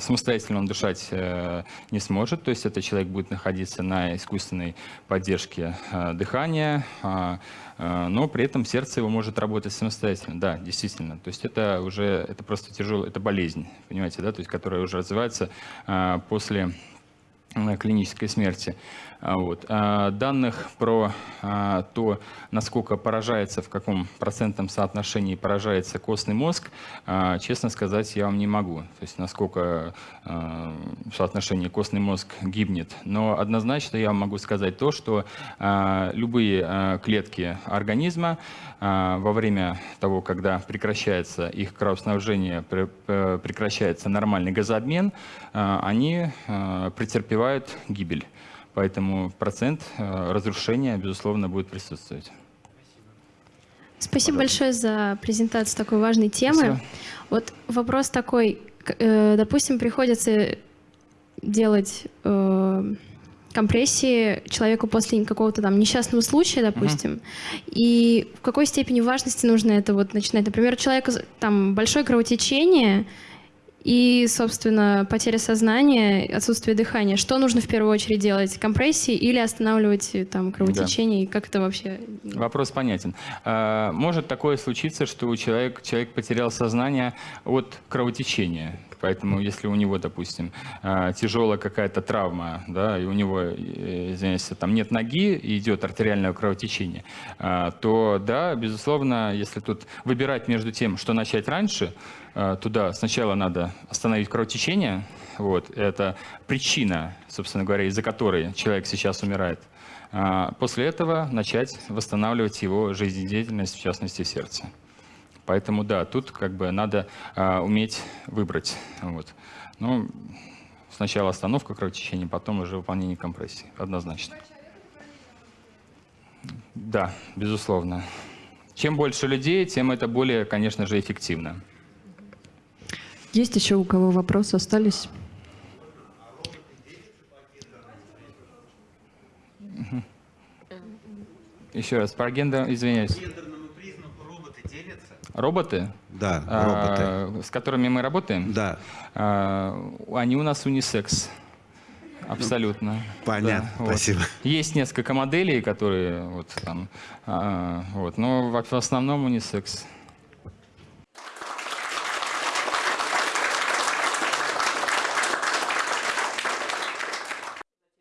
самостоятельно он дышать э, не сможет, то есть это человек будет находиться на искусственной поддержке дыхания, а, но при этом сердце его может работать самостоятельно. Да, действительно. То есть это уже это просто тяжелая, это болезнь, понимаете, да, то есть которая уже развивается а, после клинической смерти. А, вот. А данных про а, то, насколько поражается, в каком процентном соотношении поражается костный мозг, честно сказать, я вам не могу. То есть насколько в соотношении костный мозг гибнет. Но однозначно я вам могу сказать то, что любые клетки организма во время того, когда прекращается их кровоснабжение, прекращается нормальный газообмен, они претерпевают гибель. Поэтому процент э, разрушения, безусловно, будет присутствовать. Спасибо большое за презентацию такой важной темы. Спасибо. Вот вопрос такой, э, допустим, приходится делать э, компрессии человеку после какого-то там несчастного случая, допустим, угу. и в какой степени важности нужно это вот начинать? Например, у человека там большое кровотечение, и, собственно, потеря сознания, отсутствие дыхания. Что нужно в первую очередь делать? Компрессии или останавливать э, там кровотечение? Да. Как это вообще? Вопрос понятен. А, может такое случиться, что у человека, человек потерял сознание от кровотечения. Поэтому если у него, допустим, а, тяжелая какая-то травма, да, и у него, э, извиняюсь, там нет ноги и идет артериальное кровотечение, а, то да, безусловно, если тут выбирать между тем, что начать раньше, туда сначала надо остановить кровотечение, вот, это причина, собственно говоря, из-за которой человек сейчас умирает. После этого начать восстанавливать его жизнедеятельность, в частности, сердце. Поэтому да, тут как бы надо а, уметь выбрать. Вот. Ну, сначала остановка кровотечения, потом уже выполнение компрессии. Однозначно. Да, безусловно. Чем больше людей, тем это более, конечно же, эффективно. Есть еще у кого вопросы остались? Еще раз, про гендер, извиняюсь. Роботы? Да, а, роботы. С которыми мы работаем? Да. А, они у нас унисекс. Абсолютно. Понятно, да, спасибо. Вот. Есть несколько моделей, которые вот там, а, вот, но в основном унисекс.